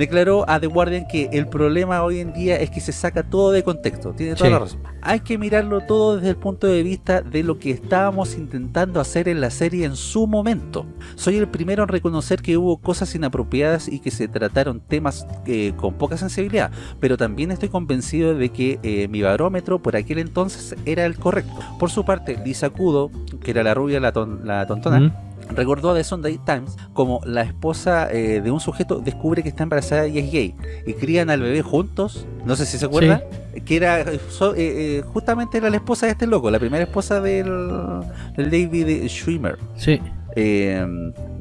Declaró a The Guardian que el problema hoy en día es que se saca todo de contexto. Tiene toda Sí. la razón. Hay que mirarlo todo desde el punto de vista de lo que estábamos intentando hacer en la serie en su momento. Soy el primero en reconocer que hubo cosas inapropiadas y que se trataron temas eh, con poca sensibilidad, pero también estoy convencido de que eh, mi barómetro por aquel entonces era el correcto. Por su parte, Lisa Kudo, que era la rubia, la, ton- la tontona, Mm. Recordó a The Sunday Times como la esposa eh, de un sujeto descubre que está embarazada y es gay y crían al bebé juntos, no sé si se acuerda, que era eh, so- eh, eh, justamente era la esposa de este loco, la primera esposa del, del David Schwimmer. Sí. Eh,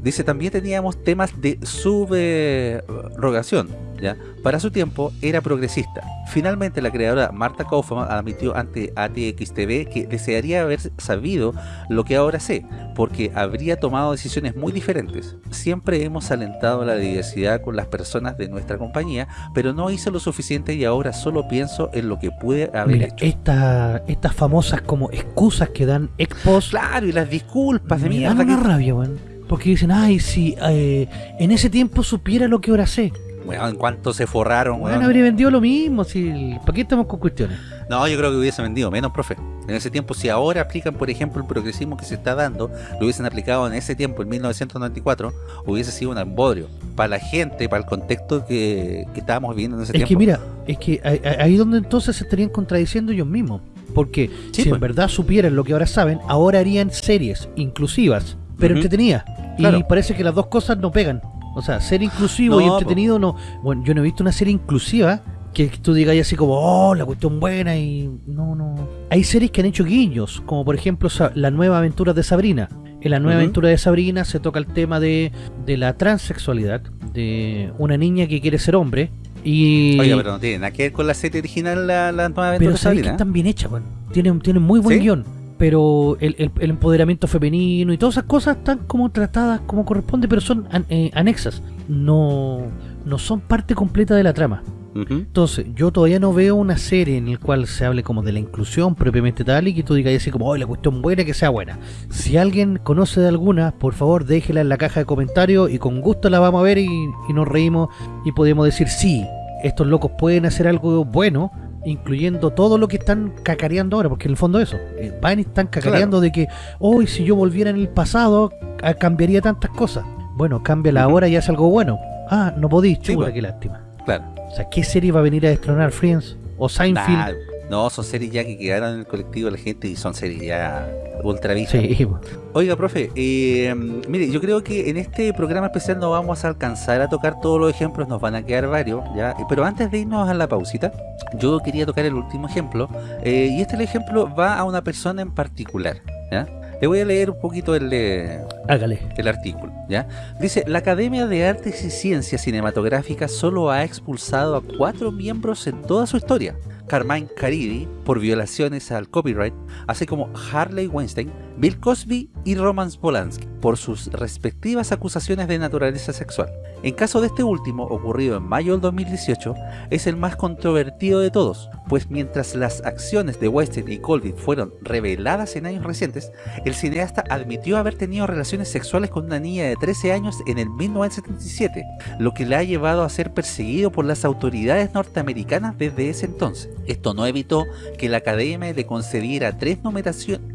dice también teníamos temas de subrogación. ¿ya? Para su tiempo era progresista. Finalmente la creadora Marta Kaufman admitió ante ATXTV que desearía haber sabido lo que ahora sé, porque habría tomado decisiones muy diferentes. Siempre hemos alentado la diversidad con las personas de nuestra compañía, pero no hice lo suficiente y ahora solo pienso en lo que pude haber Mira, hecho. esta- estas famosas como excusas que dan expos Claro, y las disculpas de me mierda dan una que- rabia. Porque dicen, ay, si eh, en ese tiempo supiera lo que ahora sé. Bueno, en cuanto se forraron, Bueno, habría vendido lo mismo. Si, ¿Para qué estamos con cuestiones? No, yo creo que hubiese vendido menos, profe. En ese tiempo, si ahora aplican, por ejemplo, el progresismo que se está dando, lo hubiesen aplicado en ese tiempo, en 1994, hubiese sido un embodrio. Para la gente, para el contexto que, que estábamos viviendo en ese Es que tiempo. mira, es que ahí- ahí donde entonces se estarían contradiciendo ellos mismos. Porque Sí, si pues. en verdad supieran lo que ahora saben, ahora harían series inclusivas, pero Ujú. entretenidas. Y Claro. parece que las dos cosas no pegan. O sea, ser inclusivo No, y po. entretenido no. Bueno, yo no he visto una serie inclusiva que tú digas así como, oh, la cuestión buena y no, no. Hay series que han hecho guiños, como por ejemplo la nueva aventura de Sabrina. En la nueva aventura de Sabrina se toca el tema de, de la transexualidad, de una niña que quiere ser hombre y... Oiga, pero no tiene nada que ver con la serie original, la, la nueva aventura Pero de sabéis que Sabrina, ¿eh? están bien hechas, weón. Tienen, tienen muy buen ¿Sí? guion. Pero el, el- el empoderamiento femenino y todas esas cosas están como tratadas como corresponde, pero son an- eh, anexas. No, no son parte completa de la trama. Entonces, yo todavía no veo una serie en la cual se hable como de la inclusión propiamente tal y que tú digas así como, oh, la cuestión buena que sea buena. Si alguien conoce de alguna, por favor déjela en la caja de comentarios y con gusto la vamos a ver y, y nos reímos y podemos decir, sí, estos locos pueden hacer algo bueno, incluyendo todo lo que están cacareando ahora, porque en el fondo eso, eh, van y están cacareando de que, hoy si yo volviera en el pasado, ah, cambiaría tantas cosas. Bueno, cámbiala Ujú. ahora y haz algo bueno. Ah, no podís, Sí, pues. qué lástima. Claro. O sea, ¿qué serie va a venir a destronar Friends? ¿O Seinfeld? Nah, no, son series ya que quedaron en el colectivo de la gente y son series ya ultra. Sí. Oiga, profe, eh, mire, yo creo que en este programa especial no vamos a alcanzar a tocar todos los ejemplos, nos van a quedar varios, ¿ya? Pero antes de irnos a la pausita, yo quería tocar el último ejemplo, eh, y este ejemplo va a una persona en particular, ¿ya? Le voy a leer un poquito el, eh, el artículo, ¿ya? Dice, la Academia de Artes y Ciencias Cinematográficas solo ha expulsado a cuatro miembros en toda su historia. Carmine Caridi, por violaciones al copyright, así como Harley Weinstein, Bill Cosby y Roman Polanski, por sus respectivas acusaciones de naturaleza sexual. En caso de este último, ocurrido en mayo del 2018, es el más controvertido de todos, pues mientras las acciones de Weinstein y Colby fueron reveladas en años recientes, el cineasta admitió haber tenido relaciones sexuales con una niña de 13 años en el 1977, lo que le ha llevado a ser perseguido por las autoridades norteamericanas desde ese entonces. Esto no evitó que la academia le concediera tres,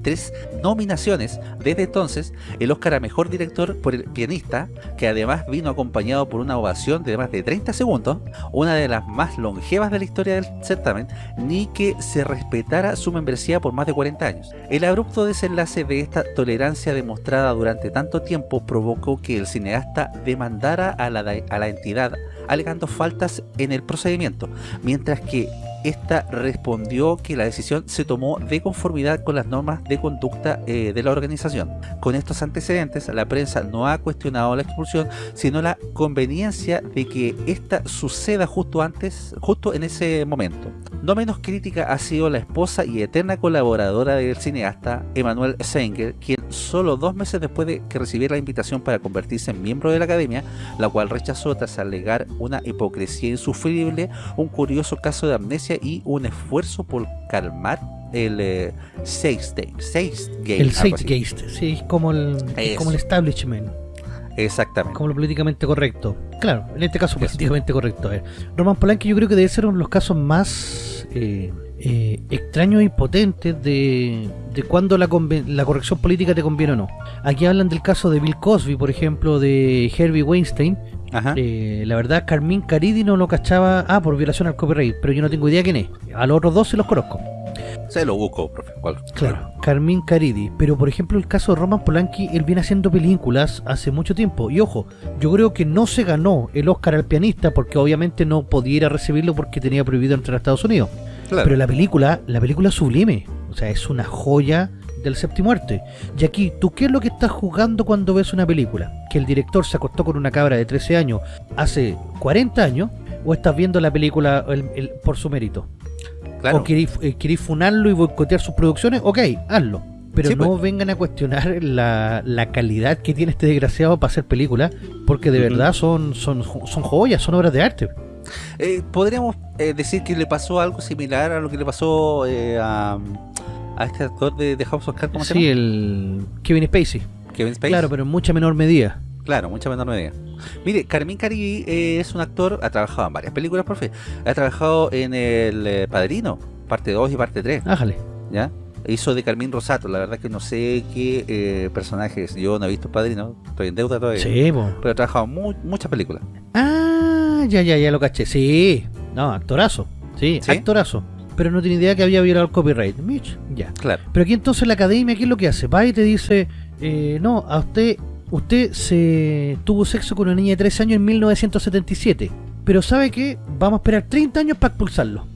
tres nominaciones desde entonces, el Oscar a Mejor Director por el pianista, que además vino acompañado por una ovación de más de 30 segundos, una de las más longevas de la historia del certamen, ni que se respetara su membresía por más de 40 años. El abrupto desenlace de esta tolerancia demostrada durante tanto tiempo provocó que el cineasta demandara a la, a la entidad alegando faltas en el procedimiento, mientras que esta respondió que la decisión se tomó de conformidad con las normas de conducta eh, de la organización. Con estos antecedentes, la prensa no ha cuestionado la expulsión, sino la conveniencia de que esta suceda justo antes, justo en ese momento. No menos crítica ha sido la esposa y eterna colaboradora del cineasta Emanuel Senger, quien solo dos meses después de que recibiera la invitación para convertirse en miembro de la academia, la cual rechazó tras alegar una hipocresía insufrible, un curioso caso de amnesia y un esfuerzo por calmar el eh, Seisgate. El Seisgate, sí, como el, como el establishment. Exactamente. Como lo políticamente correcto. Claro, en este caso políticamente correcto. A ver, Roman Polanski yo creo que debe ser uno de los casos más eh, eh, extraños y potentes de, de cuando la, la, corrección política te conviene o no. Aquí hablan del caso de Bill Cosby, por ejemplo, de Herbie Weinstein. Eh, la verdad, Carmín Caridi no lo cachaba, ah, por violación al copyright, pero yo no tengo idea quién es. A los otros dos se los conozco. Se lo busco, profe. Claro, Carmín Caridi. Pero por ejemplo, el caso de Roman Polanski, él viene haciendo películas hace mucho tiempo. Y ojo, yo creo que no se ganó el Oscar al pianista porque obviamente no podía recibirlo porque tenía prohibido entrar a Estados Unidos. Pero la película, la película es sublime. O sea, es una joya del séptimo arte. Y aquí, ¿tú qué es lo que estás jugando cuando ves una película? ¿Que el director se acostó con una cabra de 13 años hace 40 años? ¿O estás viendo la película por su mérito? Claro. ¿O eh, funarlo y boicotear sus producciones? Ok, hazlo. Pero no pues. vengan a cuestionar la, calidad que tiene este desgraciado para hacer películas, porque de verdad son, son, son joyas, son obras de arte. Eh, podríamos eh, decir que le pasó algo similar a lo que le pasó eh, a, este actor de, House of Cards, ¿cómo se llama? Sí, el Kevin Spacey. Kevin Spacey. Claro, pero en mucha menor medida. Claro, mucha menor medida. Mire, Carmín Caribi es un actor, ha trabajado en varias películas, profe. Ha trabajado en El Padrino, parte 2 y parte 3. Ájale. ¿Ya? Hizo de Carmín Rosato, la verdad que no sé qué personajes. Yo no he visto Padrino, estoy en deuda todavía. Sí, Pero ha trabajado en muchas películas. Ah, ya, ya, ya lo caché. Sí, no, actorazo. Sí, actorazo. Pero no tiene idea que había violado el copyright. Mitch, ya. Claro. Pero aquí entonces la academia, ¿qué es lo que hace? Va y te dice, eh, no, a usted, usted se tuvo sexo con una niña de 13 años en 1977. Pero ¿sabe qué? Vamos a esperar 30 años para expulsarlo.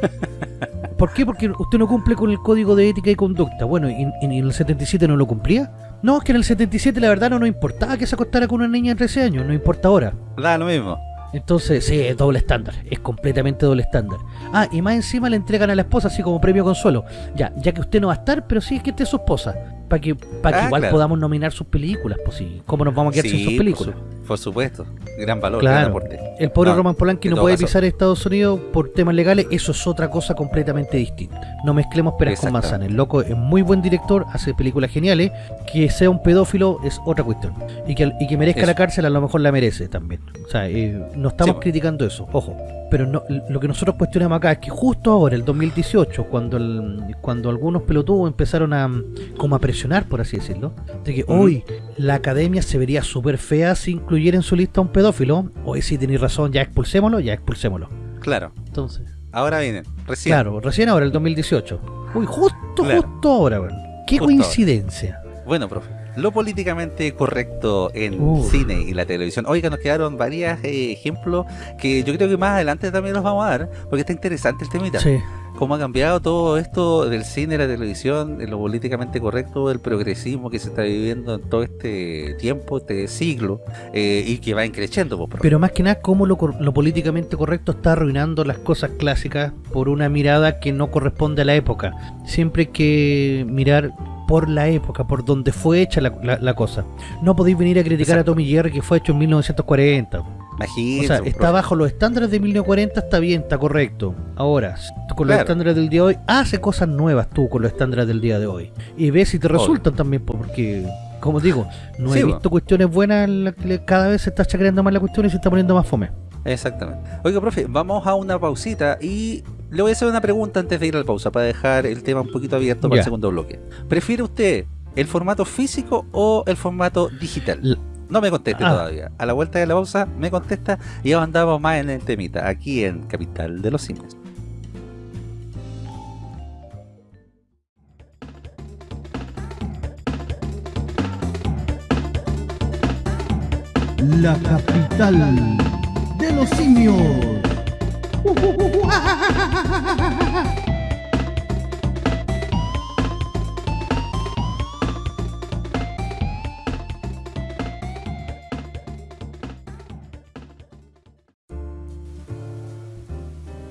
¿Por qué? Porque usted no cumple con el código de ética y conducta. Bueno, ¿y, en el 77 no lo cumplía? No, es que en el 77 la verdad no nos importaba que se acostara con una niña de 13 años, no importa ahora. Da lo mismo. Entonces, sí, es doble estándar, es completamente doble estándar. Ah, y más encima le entregan a la esposa así como premio consuelo. Ya, ya que usted no va a estar, pero sí es que esté su esposa. Para que, para que ah, igual podamos nominar sus películas, pues sí. ¿Cómo nos vamos a quedar sin sus películas? Por, supuesto, gran valor, gran aporte. El pobre Roman Polanski no puede pisar Estados Unidos por temas legales, eso es otra cosa completamente distinta. No mezclemos peras con manzanas. El loco es muy buen director, hace películas geniales. Que sea un pedófilo es otra cuestión. Y que, y que merezca la cárcel a lo mejor la merece también. O sea, eh, no estamos criticando eso, ojo pero no, lo que nosotros cuestionamos acá es que justo ahora, el 2018, cuando el, cuando algunos pelotudos empezaron a como a presionar, por así decirlo, de que hoy la academia se vería súper fea si incluyera en su lista a un pedófilo, hoy si tenéis razón, ya expulsémoslo, ya expulsémoslo. Claro. Entonces. Ahora viene, recién. Claro, recién ahora, el 2018. Uy, justo, justo ahora, Qué coincidencia. Bueno, profe lo políticamente correcto en cine y la televisión. Oiga, nos quedaron varios eh, ejemplos que yo creo que más adelante también los vamos a dar, porque está interesante el temita. Sí. Cómo ha cambiado todo esto del cine, la televisión, lo políticamente correcto, el progresismo que se está viviendo en todo este tiempo, este siglo, eh, y que va increciendo. Pues, Pero más que nada, cómo lo, lo políticamente correcto está arruinando las cosas clásicas por una mirada que no corresponde a la época. Siempre hay que mirar por la época, por donde fue hecha la, cosa. No podéis venir a criticar a Tommy Jerry que fue hecho en 1940. Imagínate, o sea, está bajo los estándares de 1940, está bien, está correcto. Ahora, con los estándares del día de hoy, hace cosas nuevas tú con los estándares del día de hoy. Y ve si te resultan también, porque, como digo, no he visto cuestiones buenas, cada vez se está chacreando más la cuestión y se está poniendo más fome. Exactamente. Oiga, profe, vamos a una pausita y le voy a hacer una pregunta antes de ir a la pausa para dejar el tema un poquito abierto para el segundo bloque. ¿Prefiere usted el formato físico o el formato digital? no me conteste ah. todavía. A la vuelta de la pausa me contesta y ya andamos más en el temita, aquí en Capital de los Simios. La capital de los simios.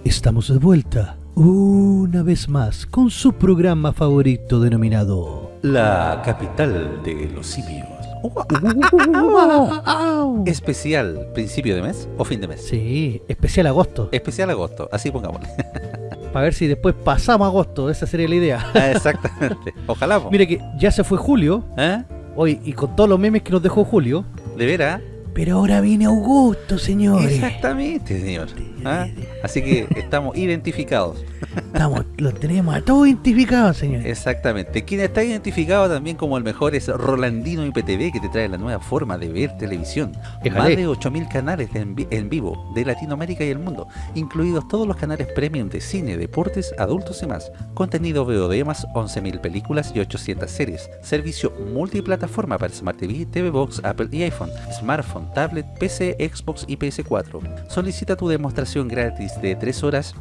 Estamos de vuelta, una vez más, con su programa favorito denominado... La capital de los simios. Especial principio de mes o fin de mes. Sí, especial agosto. Especial agosto, así pongámosle. Para ver si después pasamos agosto, esa sería la idea. Ah, Exactamente. Ojalá. Mire que ya se fue julio, ¿Eh? hoy, y con todos los memes que nos dejó julio, ¿De veras? Pero ahora viene Augusto, señores. Exactamente, señor. ¿Ah? Así que estamos identificados. Estamos, los tenemos a todos identificados, señores. Exactamente. Quien está identificado también como el mejor es Rolandino IPTV, que te trae la nueva forma de ver televisión. Más de 8.000 canales de en, vi- en vivo de Latinoamérica y el mundo, incluidos todos los canales premium de cine, deportes, adultos y más. Contenido VOD más 11.000 películas y 800 series. Servicio multiplataforma para Smart TV, TV Box, Apple y iPhone, smartphone, tablet, PC, Xbox y PS4. Solicita tu demostración gratis de 3 horas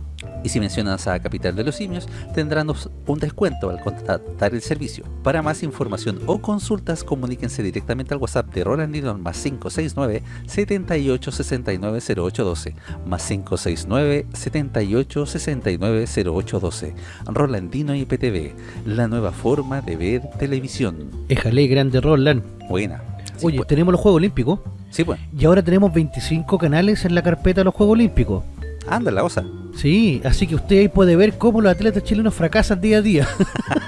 y si mencionas a Capital de los Simios, tendrán un descuento al contratar el servicio. Para más información o consultas, comuníquense directamente al WhatsApp de Rolandino al más 569 78 69 0812 más 569 78 69 0812 Rolandino IPTV, la nueva forma de ver televisión. Éjale, grande Roland. Buena. Sí, Oye, pues. tenemos los Juegos Olímpicos Sí, pues. y ahora tenemos 25 canales en la carpeta de los Juegos Olímpicos. Anda la osa. Sí, así que usted ahí puede ver cómo los atletas chilenos fracasan día a día.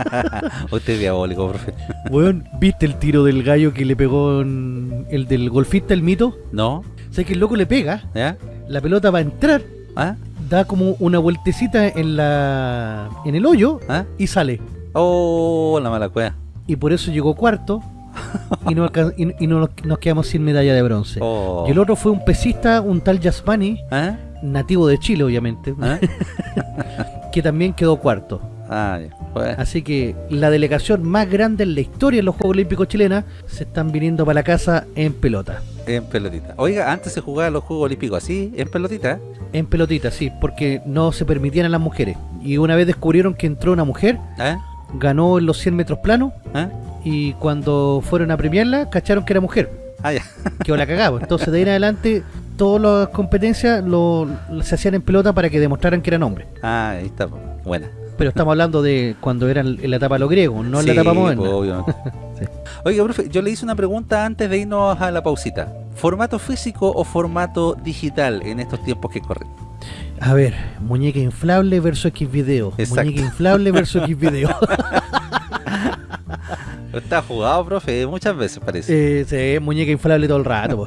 Usted es diabólico, profe. Weón, ¿viste el tiro del gallo que le pegó en- el del golfista, el mito? ¿No? ¿Sabes que el loco le pega? ¿Ya? La pelota va a entrar, ¿Ah? da como una vueltecita en la en el hoyo ¿Ah? y sale. Oh, la mala cueva. Y por eso llegó cuarto y, no, y- y no nos, quedamos sin medalla de bronce. Oh. Y el otro fue un pesista, un tal Yasmani, ¿Ah? nativo de Chile obviamente, ¿Ah? que también quedó cuarto. Ah. Bueno. Así que la delegación más grande en la historia de los Juegos Olímpicos chilenas se están viniendo para la casa en pelota. En pelotita. Oiga, antes se jugaban los Juegos Olímpicos así, en pelotita. En pelotita, sí, porque no se permitían a las mujeres. Y una vez descubrieron que entró una mujer, ¿Ah? Ganó en los 100 metros planos, ¿Ah? y cuando fueron a premiarla, cacharon que era mujer. Ah, ya. Que la cagaba. Entonces de ahí en adelante, todas las competencias lo, se hacían en pelota para que demostraran que eran hombres. Ah, ahí está. po. Buena. Pero estamos hablando de cuando eran en la etapa de los griegos, no en la etapa moderna. pues, obviamente. Sí. Oiga, profe, yo le hice una pregunta antes de irnos a la pausita. ¿Formato físico o formato digital en estos tiempos que corren? A ver, muñeca inflable versus X video. Exacto. Muñeca inflable versus X video. Está jugado, profe, muchas veces parece. eh, sí, muñeca inflable todo el rato.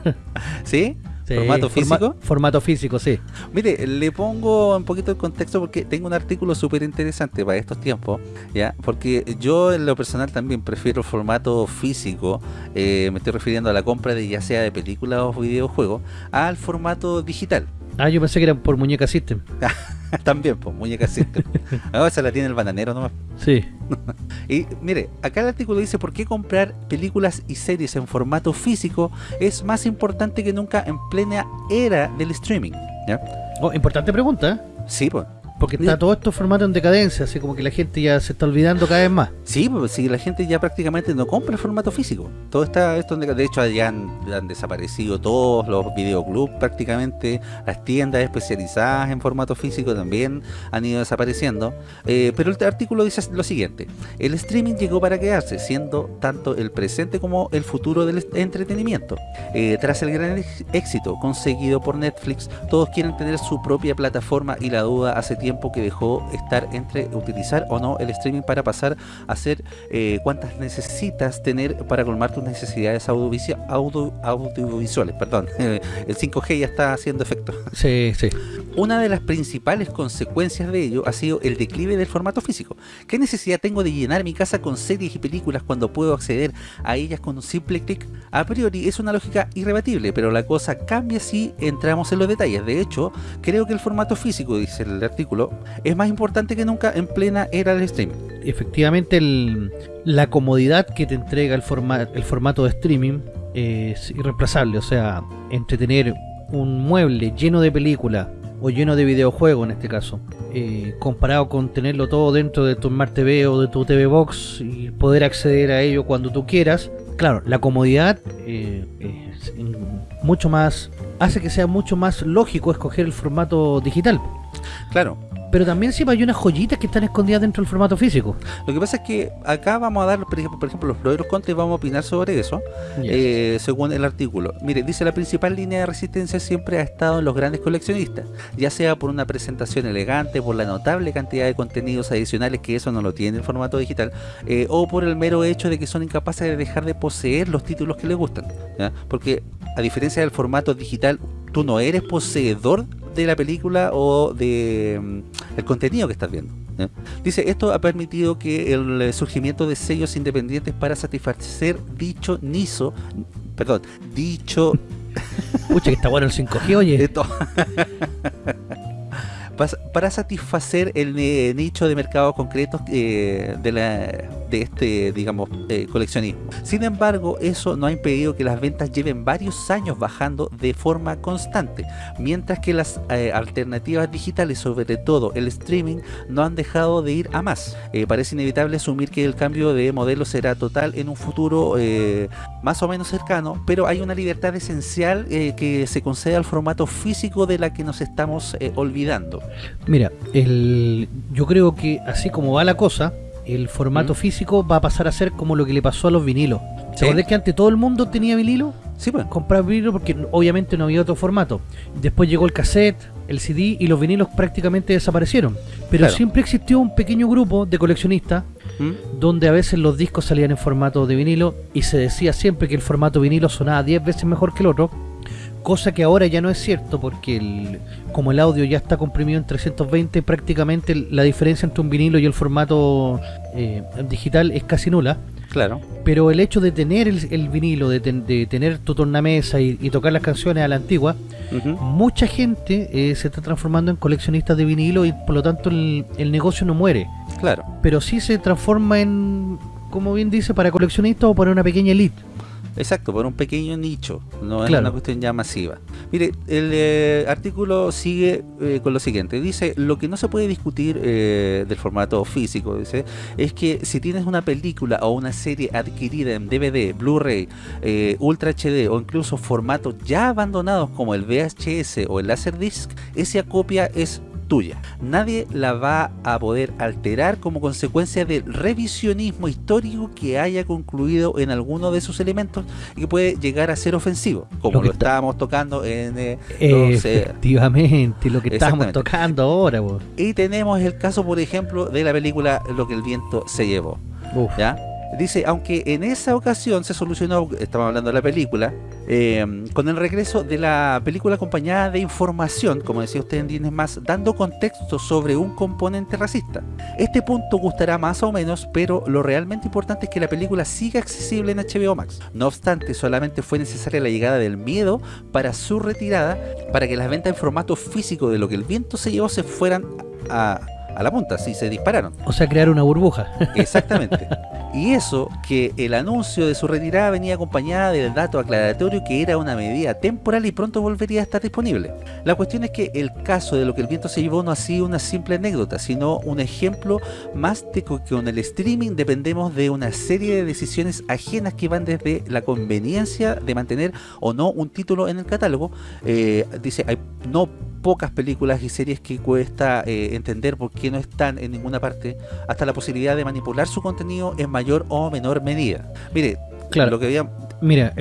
¿Sí? Sí, ¿Formato forma- físico? formato físico, sí. Mire, le pongo un poquito el contexto porque tengo un artículo súper interesante para estos tiempos, ¿ya? Porque yo en lo personal también prefiero el formato físico, eh, me estoy refiriendo a la compra de ya sea de películas o videojuegos, al formato digital. Ah, yo pensé que era por muñeca system. también, pues, muñeca system. Ah, esa la tiene el bananero nomás. Sí. Y mire, acá el artículo dice por qué comprar películas y series en formato físico es más importante que nunca en plena era del streaming. ¿ya? Oh, importante pregunta, ¿eh? Sí, pues. Porque está todo esto formato en decadencia, así como que la gente ya se está olvidando cada vez más. Sí, pues si la gente ya prácticamente no compra el formato físico. Todo está esto de hecho ya han, han desaparecido todos los videoclubs prácticamente, las tiendas especializadas en formato físico también han ido desapareciendo. Eh, pero el artículo dice lo siguiente: el streaming llegó para quedarse, siendo tanto el presente como el futuro del entretenimiento. Eh, tras el gran éxito conseguido por Netflix, todos quieren tener su propia plataforma y la duda hace tiempo que dejó estar entre utilizar o no el streaming para pasar a hacer eh, cuántas necesitas tener para colmar tus necesidades audiovisi- audio- audiovisuales. Perdón, el 5G ya está haciendo efecto. Sí, sí. Una de las principales consecuencias de ello ha sido el declive del formato físico. ¿Qué necesidad tengo de llenar mi casa con series y películas cuando puedo acceder a ellas con un simple clic? A priori es una lógica irrebatible, pero la cosa cambia si entramos en los detalles. De hecho, creo que el formato físico, dice el artículo, es más importante que nunca en plena era del streaming. Efectivamente, el- la comodidad que te entrega el, forma- el formato de streaming es irreemplazable. O sea, entre tener un mueble lleno de películas, o lleno de videojuegos en este caso, eh, comparado con tenerlo todo dentro de tu Smart TV o de tu TV Box y poder acceder a ello cuando tú quieras, claro, la comodidad eh, es mucho más hace que sea mucho más lógico escoger el formato digital. Claro, pero también siempre hay unas joyitas que están escondidas dentro del formato físico. Lo que pasa es que acá vamos a dar, por ejemplo, por ejemplo los pros y los contras y vamos a opinar sobre eso, Yes. eh, según el artículo. Mire, dice la principal línea de resistencia siempre ha estado en los grandes coleccionistas, ya sea por una presentación elegante, por la notable cantidad de contenidos adicionales que eso no lo tiene el formato digital, eh, o por el mero hecho de que son incapaces de dejar de poseer los títulos que les gustan. ¿ya? Porque a diferencia del formato digital, tú no eres poseedor de la película o de mm, el contenido que estás viendo. Dice, esto ha permitido que el eh, surgimiento de sellos independientes para satisfacer dicho nicho, perdón, dicho Pucha, que está bueno el 5G, oye. esto, para satisfacer el eh, nicho de mercados concretos eh, de, la, de este, digamos, eh, coleccionismo. Sin embargo, eso no ha impedido que las ventas lleven varios años bajando de forma constante, mientras que las eh, alternativas digitales, sobre todo el streaming, no han dejado de ir a más. Eh, parece inevitable asumir que el cambio de modelo será total en un futuro más o menos cercano, pero hay una libertad esencial que se concede al formato físico de la que nos estamos olvidando. Mira, yo creo que así como va la cosa, el formato ¿Mm? físico va a pasar a ser como lo que le pasó a los vinilos. Sí. ¿Se acuerdan que antes todo el mundo tenía vinilo? Sí, pues. Comprar vinilo porque obviamente no había otro formato. Después llegó el cassette, el CD y los vinilos prácticamente desaparecieron. Pero Claro. siempre existió un pequeño grupo de coleccionistas ¿Mm? donde a veces los discos salían en formato de vinilo y se decía siempre que el formato vinilo sonaba 10 veces mejor que el otro, cosa que ahora ya no es cierto porque el- como el audio ya está comprimido en 320, prácticamente la diferencia entre un vinilo y el formato eh, digital es casi nula. Claro. Pero el hecho de tener el, el vinilo, de, ten- de tener tu tornamesa y, y tocar las canciones a la antigua, mucha gente eh, se está transformando en coleccionistas de vinilo y por lo tanto el- el negocio no muere Claro. pero sí se transforma en, como bien dice, para coleccionistas o para una pequeña elite. Exacto, por un pequeño nicho, no es una cuestión ya masiva. Mire, el eh, artículo sigue eh, con lo siguiente, dice, lo que no se puede discutir eh, del formato físico, dice, es que si tienes una película o una serie adquirida en DVD, Blu-ray, Ultra HD o incluso formatos ya abandonados como el VHS o el Laserdisc, esa copia es tuya. Nadie la va a poder alterar como consecuencia del revisionismo histórico que haya concluido en alguno de sus elementos y que puede llegar a ser ofensivo, como Lo lo, estábamos tocando en eh, los, eh, Efectivamente, lo que estamos tocando ahora. y tenemos el caso, por ejemplo, de la película Lo que el viento se llevó. Uf. ¿ya? Dice, aunque en esa ocasión se solucionó, estamos hablando de la película, eh, con el regreso de la película acompañada de información, como decía usted en Disney más, dando contexto sobre un componente racista. Este punto gustará más o menos, pero lo realmente importante es que la película siga accesible en HBO Max. No obstante, solamente fue necesaria la llegada del miedo para su retirada, para que las ventas en formato físico de lo que el viento se llevó se fueran a, a la punta, si se dispararon. O sea, crear una burbuja. Exactamente. Y eso que el anuncio de su retirada venía acompañada del dato aclaratorio que era una medida temporal y pronto volvería a estar disponible. La cuestión es que el caso de lo que el viento se llevó no ha sido una simple anécdota, sino un ejemplo más de que con el streaming dependemos de una serie de decisiones ajenas que van desde la conveniencia de mantener o no un título en el catálogo. Eh, dice, hay no pocas películas y series que cuesta eh, entender por qué no están en ninguna parte, hasta la posibilidad de manipular su contenido en mayor o menor medida. Mire, Claro. lo que había... Mira,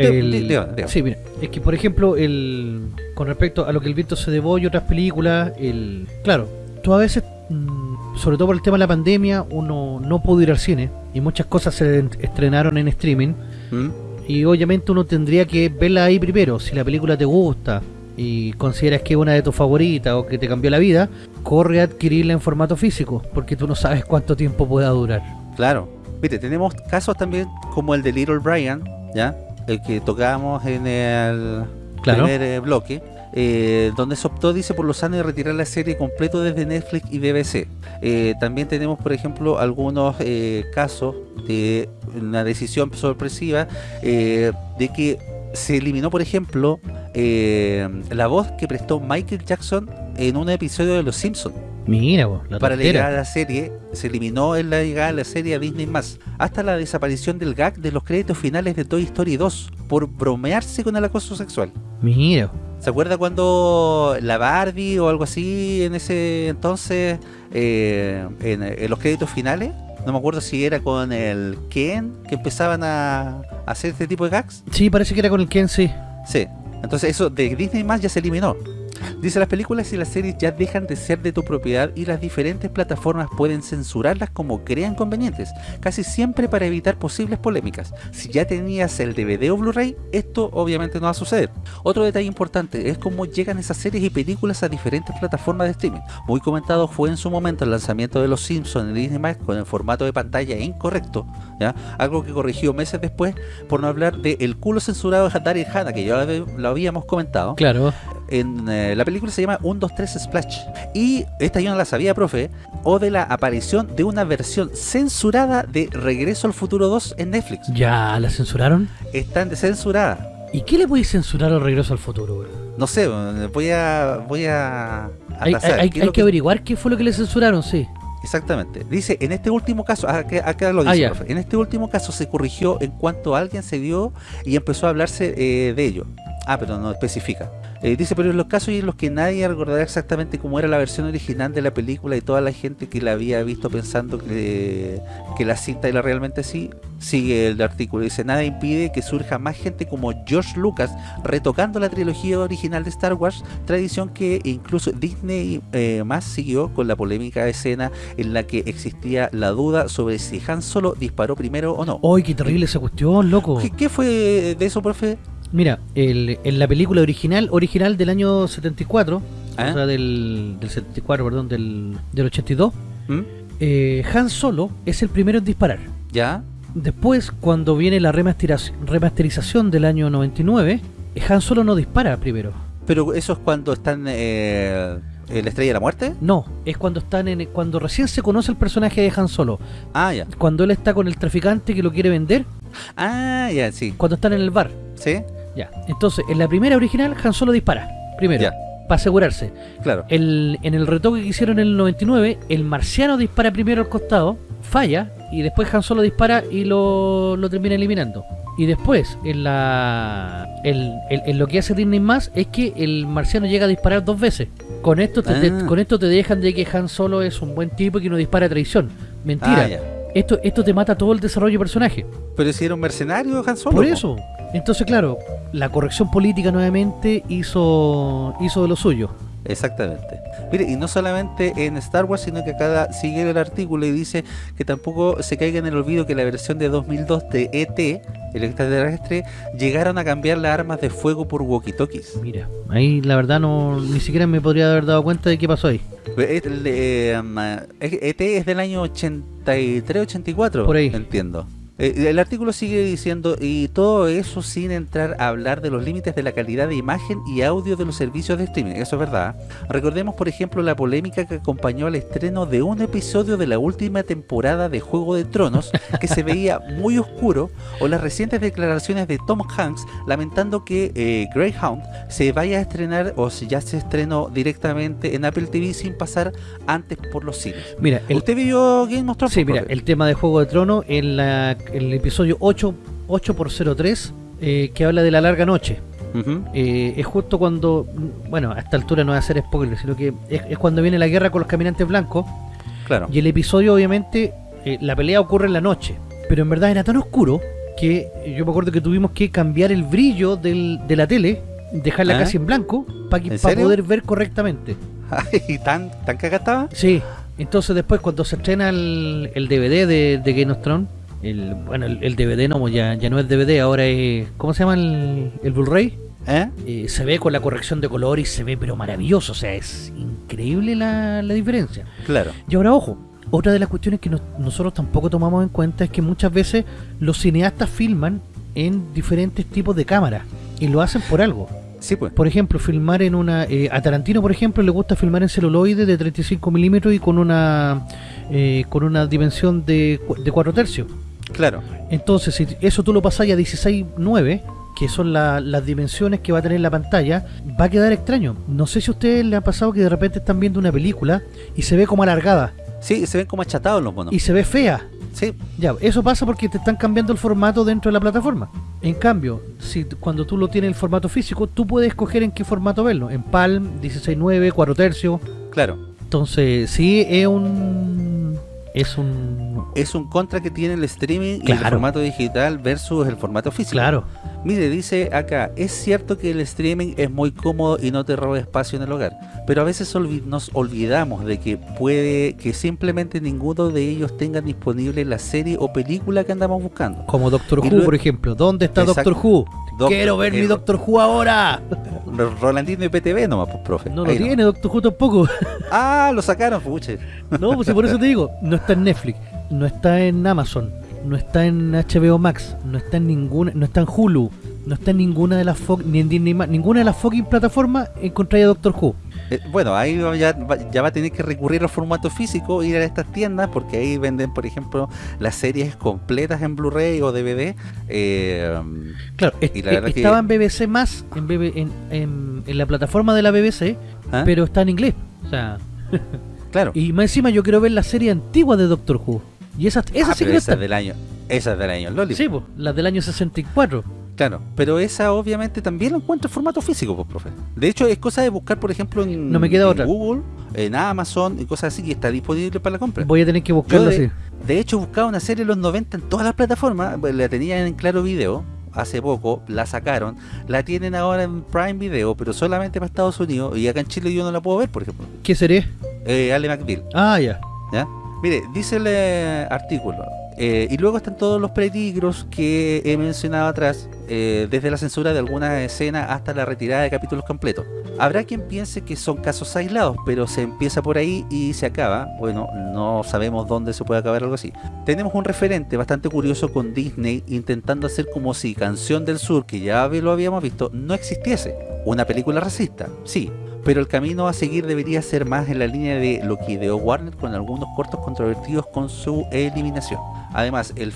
sí, mira, es que por ejemplo, el con respecto a lo que el viento se debo y otras películas, el claro, tú a veces, mm, sobre todo por el tema de la pandemia, uno no pudo ir al cine y muchas cosas se en- estrenaron en streaming ¿Mm? y obviamente uno tendría que verla ahí primero, si la película te gusta y consideras que es una de tus favoritas o que te cambió la vida, corre a adquirirla en formato físico, porque tú no sabes cuánto tiempo pueda durar. Claro. Mire, tenemos casos también como el de Little Brian, ¿ya? El que tocábamos en el Claro. primer eh, bloque. eh, donde se optó, dice, por los años de retirar la serie completo desde Netflix y BBC. Eh, también tenemos, por ejemplo, algunos casos de una decisión sorpresiva de que se eliminó, por ejemplo, eh, la voz que prestó Michael Jackson en un episodio de Los Simpsons. Mira, vos, la Para tontera. llegar a la serie, se eliminó en la llegada a la serie a Disney+, hasta la desaparición del gag de los créditos finales de Toy Story 2, por bromearse con el acoso sexual. Mira, ¿Se acuerda cuando la Barbie o algo así en ese entonces, eh, en, en los créditos finales? No me acuerdo si era con el Ken que empezaban a, hacer este tipo de gags. sí, parece que era con el Ken, sí. Sí, entonces eso de Disney más ya se eliminó. Dice, las películas y las series ya dejan de ser de tu propiedad y las diferentes plataformas pueden censurarlas como crean convenientes, casi siempre para evitar posibles polémicas. Si ya tenías el DVD o Blu-ray, esto obviamente no va a suceder. Otro detalle importante es cómo llegan esas series y películas a diferentes plataformas de streaming. Muy comentado fue en su momento el lanzamiento de Los Simpsons en Disney+, con el formato de pantalla incorrecto, ¿ya? algo que corrigió meses después por no hablar de el culo censurado de Daryl Hannah, que ya lo habíamos comentado Claro. En eh, la película se llama 1, 2, 3 Splash y esta yo no la sabía profe o de la aparición de una versión censurada de Regreso al Futuro 2 en Netflix Ya, ¿la censuraron? están censuradas ¿Y qué le podéis censurar al regreso al futuro, bro? no sé voy a voy a, a Hay, hay- ¿Qué es hay lo que averiguar qué fue lo que le censuraron, sí. Exactamente. Dice, en este último caso, acá, acá lo dice, Ah, ya. profe. en este último caso se corrigió en cuanto alguien se dio y empezó a hablarse eh, de ello. Ah, pero no especifica. Eh, dice, pero en los casos en los que nadie recordará exactamente cómo era la versión original de la película y toda la gente que la había visto pensando que, que la cinta era realmente así, sigue el artículo. Dice, nada impide que surja más gente como George Lucas retocando la trilogía original de Star Wars, tradición que incluso Disney eh, más siguió con la polémica escena en la que existía la duda sobre si Han Solo disparó primero o no. ¡Ay, qué terrible esa cuestión, loco! ¿Qué, qué fue de eso, profe? Mira, el- en la película original, original del año 74, ¿Ah? o sea, del, del 74, perdón, del, del 82, ¿Mm? eh, Han Solo es el primero en disparar. ¿Ya? Después, cuando viene la remasterización del año 99, eh, Han Solo no dispara primero. Pero eso es cuando están eh, en la Estrella de la Muerte. No, es cuando están en cuando recién se conoce el personaje de Han Solo. Ah, ya. Cuando él está con el traficante que lo quiere vender, Ah, ya, sí. cuando están en el bar. ¿Sí? Ya. Entonces, en la primera original, Han Solo dispara. Primero. Ya. Para asegurarse. Claro. El, en el retoque que hicieron en el 99, el marciano dispara primero al costado, falla, y después Han Solo dispara y lo, lo termina eliminando. Y después, en la el- el- en lo que hace Disney más es que el marciano llega a disparar dos veces. Con esto te, te- Ah. con esto te dejan de que Han Solo es un buen tipo y que no dispara a traición. Mentira. Ah, esto, esto te mata todo el desarrollo de personaje. Pero si era un mercenario, Han Solo. Por po. eso. Entonces, claro, la corrección política nuevamente hizo, hizo de lo suyo. Exactamente. Mire, y no solamente en Star Wars, sino que acá sigue el artículo y dice que tampoco se caiga en el olvido que la versión de 2002 de ET, el extraterrestre, llegaron a cambiar las armas de fuego por walkie-talkies. Mira, ahí la verdad no ni siquiera me podría haber dado cuenta de qué pasó ahí. El, eh, um, ET es del año 83-84, Por ahí. entiendo. Eh, El artículo sigue diciendo, y todo eso sin entrar a hablar de los límites de la calidad de imagen y audio de los servicios de streaming, eso es verdad. Recordemos, por ejemplo, la polémica que acompañó al estreno de un episodio de la última temporada de Juego de Tronos, que se veía muy oscuro, o las recientes declaraciones de Tom Hanks lamentando que eh, Greyhound se vaya a estrenar, o si ya se estrenó directamente en Apple TV sin pasar antes por los cines. Mira, el, ¿Usted vio Game of Thrones? sí, mira, el tema de Juego de Trono en la, el episodio 8, 8 por 03 eh, que habla de la larga noche. Eh, es justo cuando, bueno, a esta altura no voy a hacer spoiler, sino que es, es cuando viene la guerra con los caminantes blancos Claro. y el episodio obviamente, eh, la pelea ocurre en la noche, pero en verdad era tan oscuro que yo me acuerdo que tuvimos que cambiar el brillo del- de la tele, dejarla ¿Ah? casi en blanco para poder ver correctamente. ¿Y tan, tan cagada estaba? Sí, entonces después cuando se estrena el, el DVD de, de Game of Thrones, el, bueno, el, el DVD no, ya, ya no es DVD, ahora es, ¿cómo se llama el, el Blu-ray? ¿Eh? Eh, se ve con la corrección de color y se ve pero maravilloso, o sea, es increíble la, la diferencia. Claro. Y ahora ojo, otra de las cuestiones que nos- nosotros tampoco tomamos en cuenta es que muchas veces los cineastas filman en diferentes tipos de cámaras y lo hacen por algo. Sí, pues. Por ejemplo, filmar en una... eh, a Tarantino, por ejemplo, le gusta filmar en celuloide de 35 milímetros y con una eh, con una dimensión de, de 4 tercios. Claro. Entonces, si eso tú lo pasas a 16.9, que son la- las dimensiones que va a tener la pantalla, va a quedar extraño. No sé si a ustedes les ha pasado que de repente están viendo una película y se ve como alargada Sí, se ven como achatados los monos. y se ve fea. Sí, Ya, eso pasa porque te están cambiando el formato dentro de la plataforma. En cambio, si cuando tú lo tienes en formato físico, tú puedes escoger en qué formato verlo. En Palm, 16.9, 4 tercios. claro. Entonces, sí, es un... Es un... Es un contra que tiene el streaming y el Claro. formato digital versus el formato físico. Claro. Mire, dice acá, es cierto que el streaming es muy cómodo y no te roba espacio en el hogar, pero a veces olvi- nos olvidamos de que puede que simplemente ninguno de ellos tenga disponible la serie o película que andamos buscando. Como Doctor Y Who, por ejemplo. ¿Dónde está Exacto. Doctor Who? Quiero ver mi Doctor Who ahora. Rolandino y PTV nomás, pues, profe. No lo Ahí tiene Doctor Who tampoco. Ah, lo sacaron, puche. No, pues si por eso te digo, no está en Netflix, no está en Amazon, no está en HBO Max, no está en ninguna, no está en Hulu, no está en ninguna de las ni en Disney ninguna de las fucking plataformas encontráis a Doctor Who. Eh, bueno, ahí ya, va- ya va a tener que recurrir al formato físico, ir a estas tiendas, porque ahí venden, por ejemplo, las series completas en Blu-ray o DVD. eh, Claro, Y la verdad que- estaba en BBC más, en, BB en, en- en la plataforma de la BBC, ¿ah? pero está en inglés. O sea, claro. y más encima yo quiero ver la serie antigua de Doctor Who. Y esas, esas Ah, sí pero que no esa es están. del año, esa es del año Loli. Sí, pues, las del año 64. Claro, pero esa obviamente también lo encuentro en formato físico, pues, profe. De hecho, es cosa de buscar, por ejemplo, en, No me queda en otra. Google, en Amazon y cosas así, y está disponible para la compra. Voy a tener que buscarlo así. De hecho, buscaba una serie de los 90 en todas las plataformas, pues, la tenían en Claro Video hace poco, la sacaron, la tienen ahora en Prime Video, pero solamente para Estados Unidos, y acá en Chile yo no la puedo ver, por ejemplo. ¿Qué serie? Eh, Ale McBeal, Ah, ya. ¿ya? Mire, dice el eh, artículo, eh, y luego están todos los peligros que he mencionado atrás, eh, desde la censura de algunas escenas hasta la retirada de capítulos completos. Habrá quien piense que son casos aislados, pero se empieza por ahí y se acaba. Bueno, no sabemos dónde se puede acabar algo así. Tenemos un referente bastante curioso con Disney intentando hacer como si Canción del Sur, que ya lo habíamos visto, no existiese. Una película racista, sí, pero el camino a seguir debería ser más en la línea de lo que ideó Warner con algunos cortos controvertidos con su eliminación. Además, el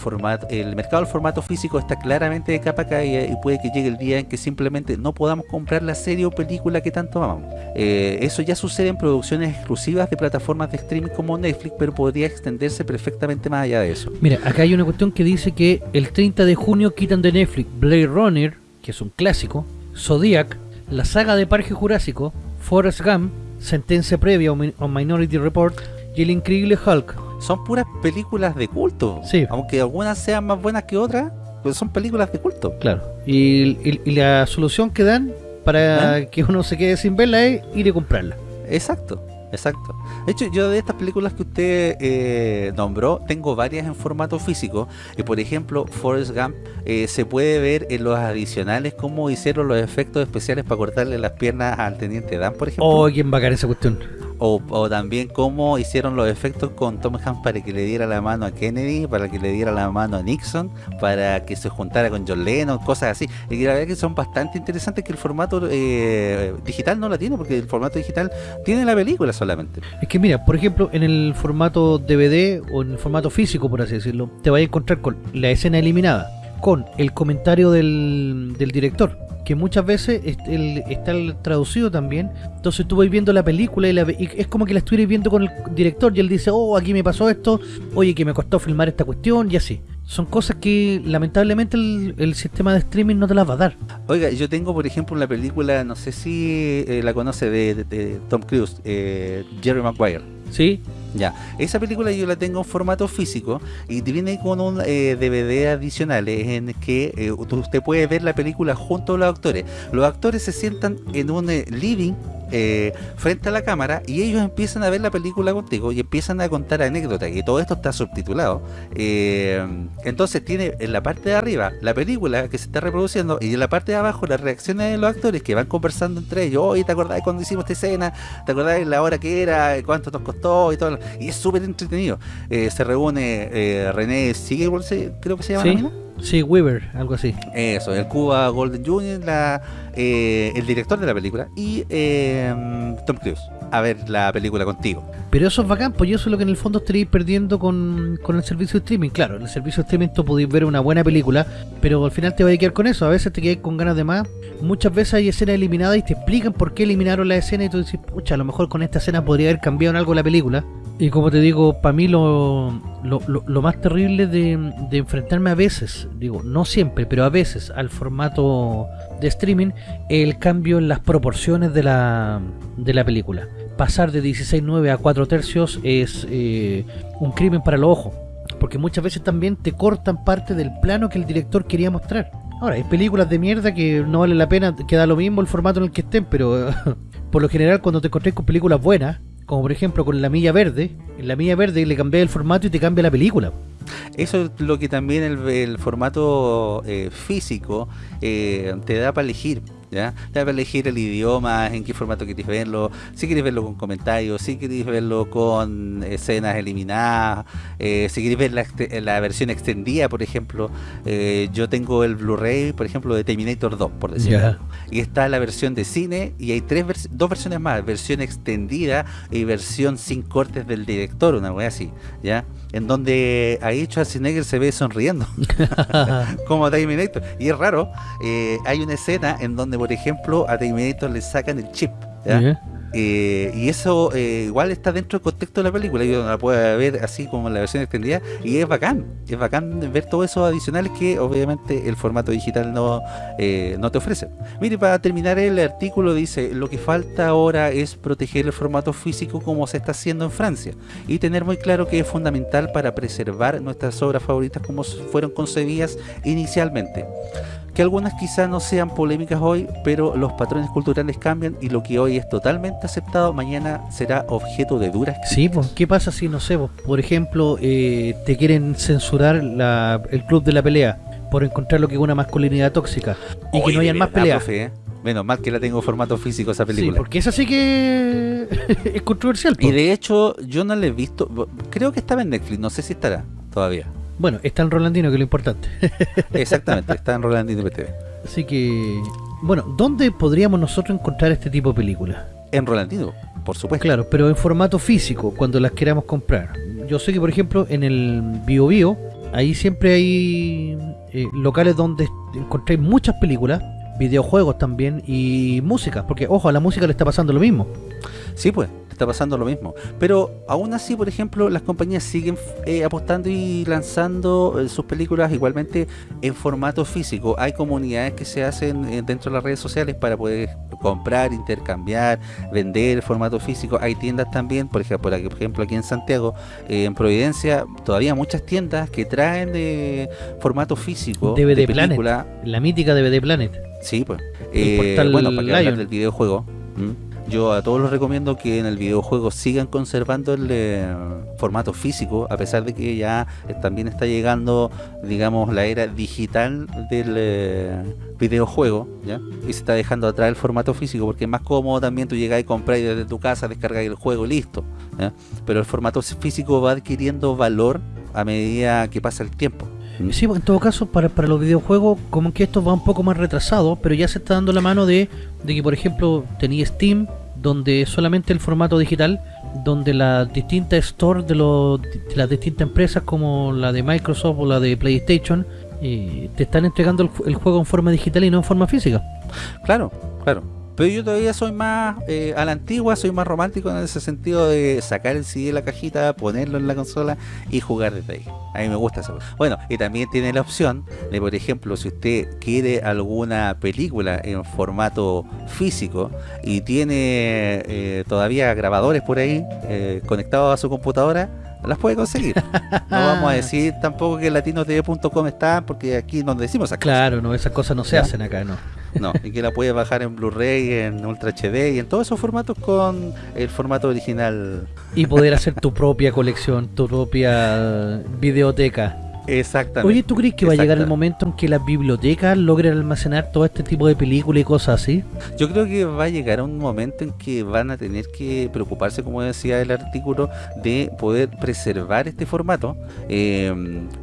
mercado del formato físico está claramente de capa caída y puede que llegue el día en que simplemente no podamos comprar la serie o película que tanto amamos. Eh, eso ya sucede en producciones exclusivas de plataformas de streaming como Netflix, pero podría extenderse perfectamente más allá de eso. Mira, acá hay una cuestión que dice que el 30 de junio quitan de Netflix Blade Runner, que es un clásico, Zodiac, la saga de Parque Jurásico, Forrest Gump, Sentencia Previa o, Mi- o Minority Report y El Increíble Hulk. Son puras películas de culto. Sí. Aunque algunas sean más buenas que otras, pues son películas de culto. Claro. Y, y- y la solución que dan para que uno se quede sin verla es ir y comprarla. Exacto, exacto. De hecho, yo de estas películas que usted eh, nombró, tengo varias en formato físico. Y por ejemplo, Forrest Gump eh, se puede ver en los adicionales cómo hicieron los efectos especiales para cortarle las piernas al teniente Dan, por ejemplo. Oh, quién bacán esa cuestión. O, o también cómo hicieron los efectos con Tom Hanks para que le diera la mano a Kennedy, para que le diera la mano a Nixon, para que se juntara con John Lennon, cosas así. Y la verdad que son bastante interesantes que el formato eh, digital no la tiene, porque el formato digital tiene la película solamente. Es que mira, por ejemplo, en el formato DVD o en el formato físico, por así decirlo, te vas a encontrar con la escena eliminada, con el comentario del, director, que muchas veces está traducido también. Entonces tú vas viendo la película y, la y es como que la estuvieras viendo con el director y él dice, oh, aquí me pasó esto, oye, que me costó filmar esta cuestión y así. Son cosas que lamentablemente el, el sistema de streaming no te las va a dar. Oiga, yo tengo por ejemplo una película, no sé si eh, la conoce de, de- de Tom Cruise, eh, Jerry Maguire. ¿Sí? Ya, esa película yo la tengo en formato físico y viene con un eh, DVD adicionales en que eh, usted puede ver la película junto a los actores. Los actores se sientan en un eh, living eh, frente a la cámara y ellos empiezan a ver la película contigo y empiezan a contar anécdotas y todo esto está subtitulado. Eh, entonces tiene en la parte de arriba la película que se está reproduciendo y en la parte de abajo las reacciones de los actores que van conversando entre ellos. Oye, ¿te acordás cuando hicimos esta escena? ¿Te acordás la hora que era? ¿Cuánto nos costó? Y todo. Y es súper entretenido. Eh, se reúne eh, René Sigue, creo que se llama Sí. Sí, Weaver, algo así. Eso, el Cuba Golden Jr., la, eh, el director de la película, y eh, Tom Cruise. a ver la película contigo. Pero eso es bacán, pues eso es lo que en el fondo estaréis perdiendo con, con el servicio de streaming. Claro, en el servicio de streaming tú podéis ver una buena película, pero al final te vas a quedar con eso. A veces te quedas con ganas de más. Muchas veces hay escenas eliminadas y te explican por qué eliminaron la escena y tú dices, pucha, a lo mejor con esta escena podría haber cambiado en algo la película. Y como te digo, para mí lo, lo, lo- más terrible de, de enfrentarme a veces, digo, no siempre, pero a veces al formato de streaming, el cambio en las proporciones de la, de la película. Pasar de 16.9 a 4 tercios es eh, un crimen para los ojos, porque muchas veces también te cortan parte del plano que el director quería mostrar. Ahora, hay películas de mierda que no vale la pena, que da lo mismo el formato en el que estén, pero por lo general cuando te encontrás con películas buenas, como por ejemplo con La Milla Verde, en La Milla Verde le cambié el formato y te cambia la película. Eso es lo que también el, el formato eh, físico eh, te da para elegir. ¿Ya? Te da para elegir el idioma, en qué formato quieres verlo, si quieres verlo con comentarios, si quieres verlo con escenas eliminadas, eh, si quieres ver la, exte- la versión extendida, por ejemplo. Eh, yo tengo el Blu-ray, por ejemplo, de Terminator 2, por decirlo. Ya. Y está la versión de cine y hay tres vers- dos versiones más, versión extendida y versión sin cortes del director, una wea así, ¿ya? En donde ahí Schwarzenegger se ve sonriendo, como Terminator. Y es raro, eh, hay una escena en donde, por ejemplo, a Terminator le sacan el chip. Eh, y eso eh, igual está dentro del contexto de la película. Yo no la puedo ver así como en la versión extendida. Y es bacán. Es bacán ver todos esos adicionales que obviamente el formato digital no, eh, no te ofrece. Mire, para terminar el artículo dice, lo que falta ahora es proteger el formato físico como se está haciendo en Francia. Y tener muy claro que es fundamental para preservar nuestras obras favoritas como fueron concebidas inicialmente que algunas quizás no sean polémicas hoy, pero los patrones culturales cambian y lo que hoy es totalmente aceptado, mañana será objeto de duras Sí, pues, ¿qué pasa si, no sé, pues, por ejemplo, eh, te quieren censurar la- el club de la pelea por encontrar lo que es una masculinidad tóxica y que no hayan más peleas? profe, ¿eh? Menos mal que la tengo en formato físico esa Sí, película. porque esa sí que es controversial. Y pues. de hecho, yo no la he visto. Creo que estaba en Netflix, no sé si estará todavía. Bueno, está en Rolandino, que es lo importante. Exactamente, está en Rolandino PTV. Así que, bueno, ¿dónde podríamos nosotros encontrar este tipo de películas? En Rolandino, por supuesto. Claro, pero en formato físico, cuando las queramos comprar. Yo sé que, por ejemplo, en el Bio Bio, ahí siempre hay eh, locales donde encontréis muchas películas, videojuegos también y música, porque ojo, a la música le está pasando lo mismo. Sí, pues, está pasando lo mismo. Pero aún así, por ejemplo, las compañías siguen eh, apostando y lanzando eh, sus películas igualmente en formato físico. Hay comunidades que se hacen eh, dentro de las redes sociales para poder comprar, intercambiar, vender formato físico. Hay tiendas también, por ejemplo, por aquí- por ejemplo aquí en Santiago, eh, en Providencia, todavía muchas tiendas que traen de formato físico DVD de Planet. película. La mítica DVD Planet. Sí, pues. El portal bueno, para que hablar Lion. del videojuego. ¿m? Yo a todos les recomiendo que en el videojuego sigan conservando el eh, formato físico, a pesar de que ya también está llegando, digamos, la era digital del eh, videojuego. Y se está dejando atrás el formato físico, porque es más cómodo también tú llegas y compras desde tu casa, descargas el juego listo. Pero el formato físico va adquiriendo valor a medida que pasa el tiempo. Sí, en todo caso, para, para los videojuegos, como que esto va un poco más retrasado, pero ya se está dando la mano de, de que, por ejemplo, tenía Steam, donde solamente el formato digital, donde las distintas stores de, de las distintas empresas, como la de Microsoft o la de PlayStation, eh, te están entregando el juego en forma digital y no en forma física. Claro, claro. Pero yo todavía soy más eh, a la antigua, soy más romántico en ese sentido de sacar el CD de la cajita, ponerlo en la consola y jugar desde ahí. A mí me gusta eso. Bueno, y también tiene la opción de, por ejemplo, si usted quiere alguna película en formato físico y tiene eh, todavía grabadores por ahí eh, conectados a su computadora, las puede conseguir. No vamos a decir tampoco que latinotv.com está, porque aquí no decimos cosas. Claro, no, esas cosas no se Ya. hacen acá, ¿no? No, y que la puedes bajar en Blu-ray, en Ultra HD y en todos esos formatos con el formato original. Y poder hacer tu propia colección, tu propia videoteca. Exactamente. Oye, ¿tú crees que va a llegar el momento en que las bibliotecas logren almacenar todo este tipo de películas y cosas así? Yo creo que va a llegar un momento en que van a tener que preocuparse, como decía el artículo, de poder preservar este formato, eh,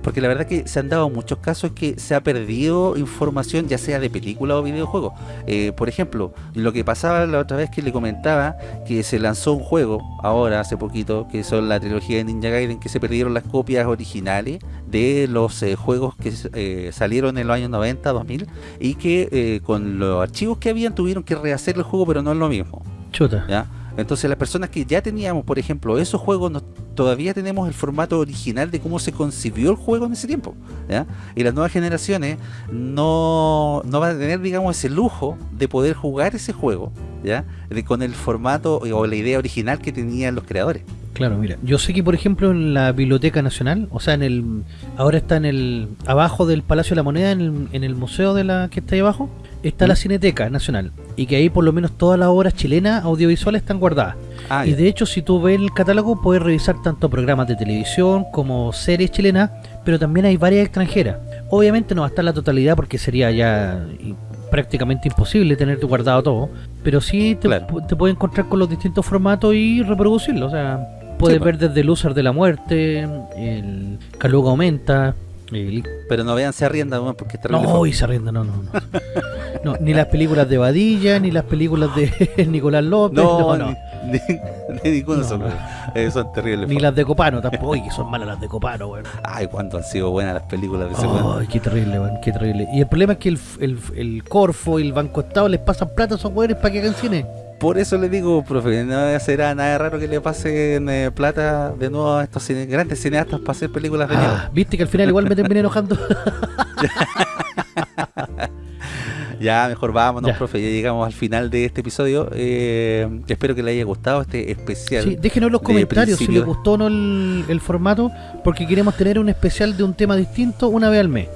porque la verdad que se han dado muchos casos que se ha perdido información, ya sea de película o videojuego. Eh, por ejemplo, lo que pasaba la otra vez que le comentaba, que se lanzó un juego, ahora hace poquito, que son la trilogía de Ninja Gaiden, que se perdieron las copias originales de los eh, juegos que eh, salieron en los años 90, 2000, y que eh, con los archivos que habían tuvieron que rehacer el juego, pero no es lo mismo. Chuta. ¿ya? Entonces las personas que ya teníamos, por ejemplo, esos juegos, no- todavía tenemos el formato original de cómo se concibió el juego en ese tiempo. ¿ya? Y las nuevas generaciones no, no van a tener, digamos, ese lujo de poder jugar ese juego ¿ya? De, con el formato o la idea original que tenían los creadores. Claro, mira, yo sé que por ejemplo en la Biblioteca Nacional, o sea, en el ahora está en el abajo del Palacio de la Moneda, en el, en el museo de la que está ahí abajo, está la ¿Mm? Cineteca Nacional y que ahí por lo menos todas las obras chilenas audiovisuales están guardadas. Ah, y de hecho, si tú ves el catálogo, puedes revisar tanto programas de televisión como series chilenas, pero también hay varias extranjeras. Obviamente no va a estar la totalidad porque sería ya prácticamente imposible tener guardado todo, pero sí te, Claro. te puedes encontrar con los distintos formatos y reproducirlo. O sea, puedes Sí, ver desde el Loser de la Muerte, el Caluga Aumenta, el Pero no vean se arrienda, porque está no, y se arrienda, no, no, no. No, Ni las películas de Badilla, ni las películas de Nicolás López, no, No, no. Ni, ni, ni ninguno No, son, no. Eh, son terribles. Ni las de Copano tampoco. Son malas las de Copano, weón. Ay, cuánto han sido buenas las películas de ese weón. Ay, qué terrible, weón, qué terrible. Y el problema es que el, el, el Corfo y el Banco Estado les pasan plata a esos weones para que hagan cine. Por eso le digo, profe, no será nada raro que le pasen eh, plata de nuevo a estos cine- grandes cineastas para hacer películas de Ah. Viste que al final igual me terminé enojando. Ya, mejor vámonos, Ya. profe, ya llegamos al final de este episodio. Eh, espero que le haya gustado este especial. Sí, déjenos en los comentarios si les gustó o no el, el formato, porque queremos tener un especial de un tema distinto una vez al mes.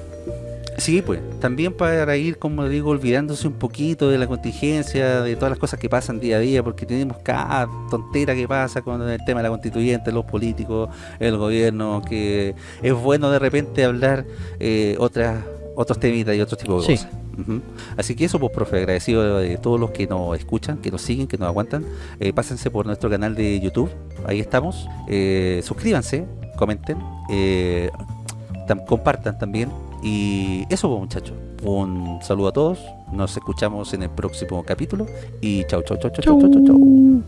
Sí, pues, también para ir, como digo, olvidándose un poquito de la contingencia, de todas las cosas que pasan día a día, porque tenemos cada tontera que pasa con el tema de la constituyente, los políticos, el gobierno, que es bueno de repente hablar eh, otras otros temitas y otros tipos de Sí. cosas. Así que eso, pues, profe, agradecido de todos los que nos escuchan, que nos siguen, que nos aguantan. Eh, pásense por nuestro canal de YouTube, ahí estamos. Eh, suscríbanse, comenten, eh, compartan también. Y eso, pues, muchachos. Un saludo a todos. Nos escuchamos en el próximo capítulo. Y chau, chau, chau, chau, chau, chau, chau, chau.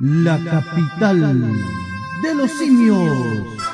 La capital de los simios.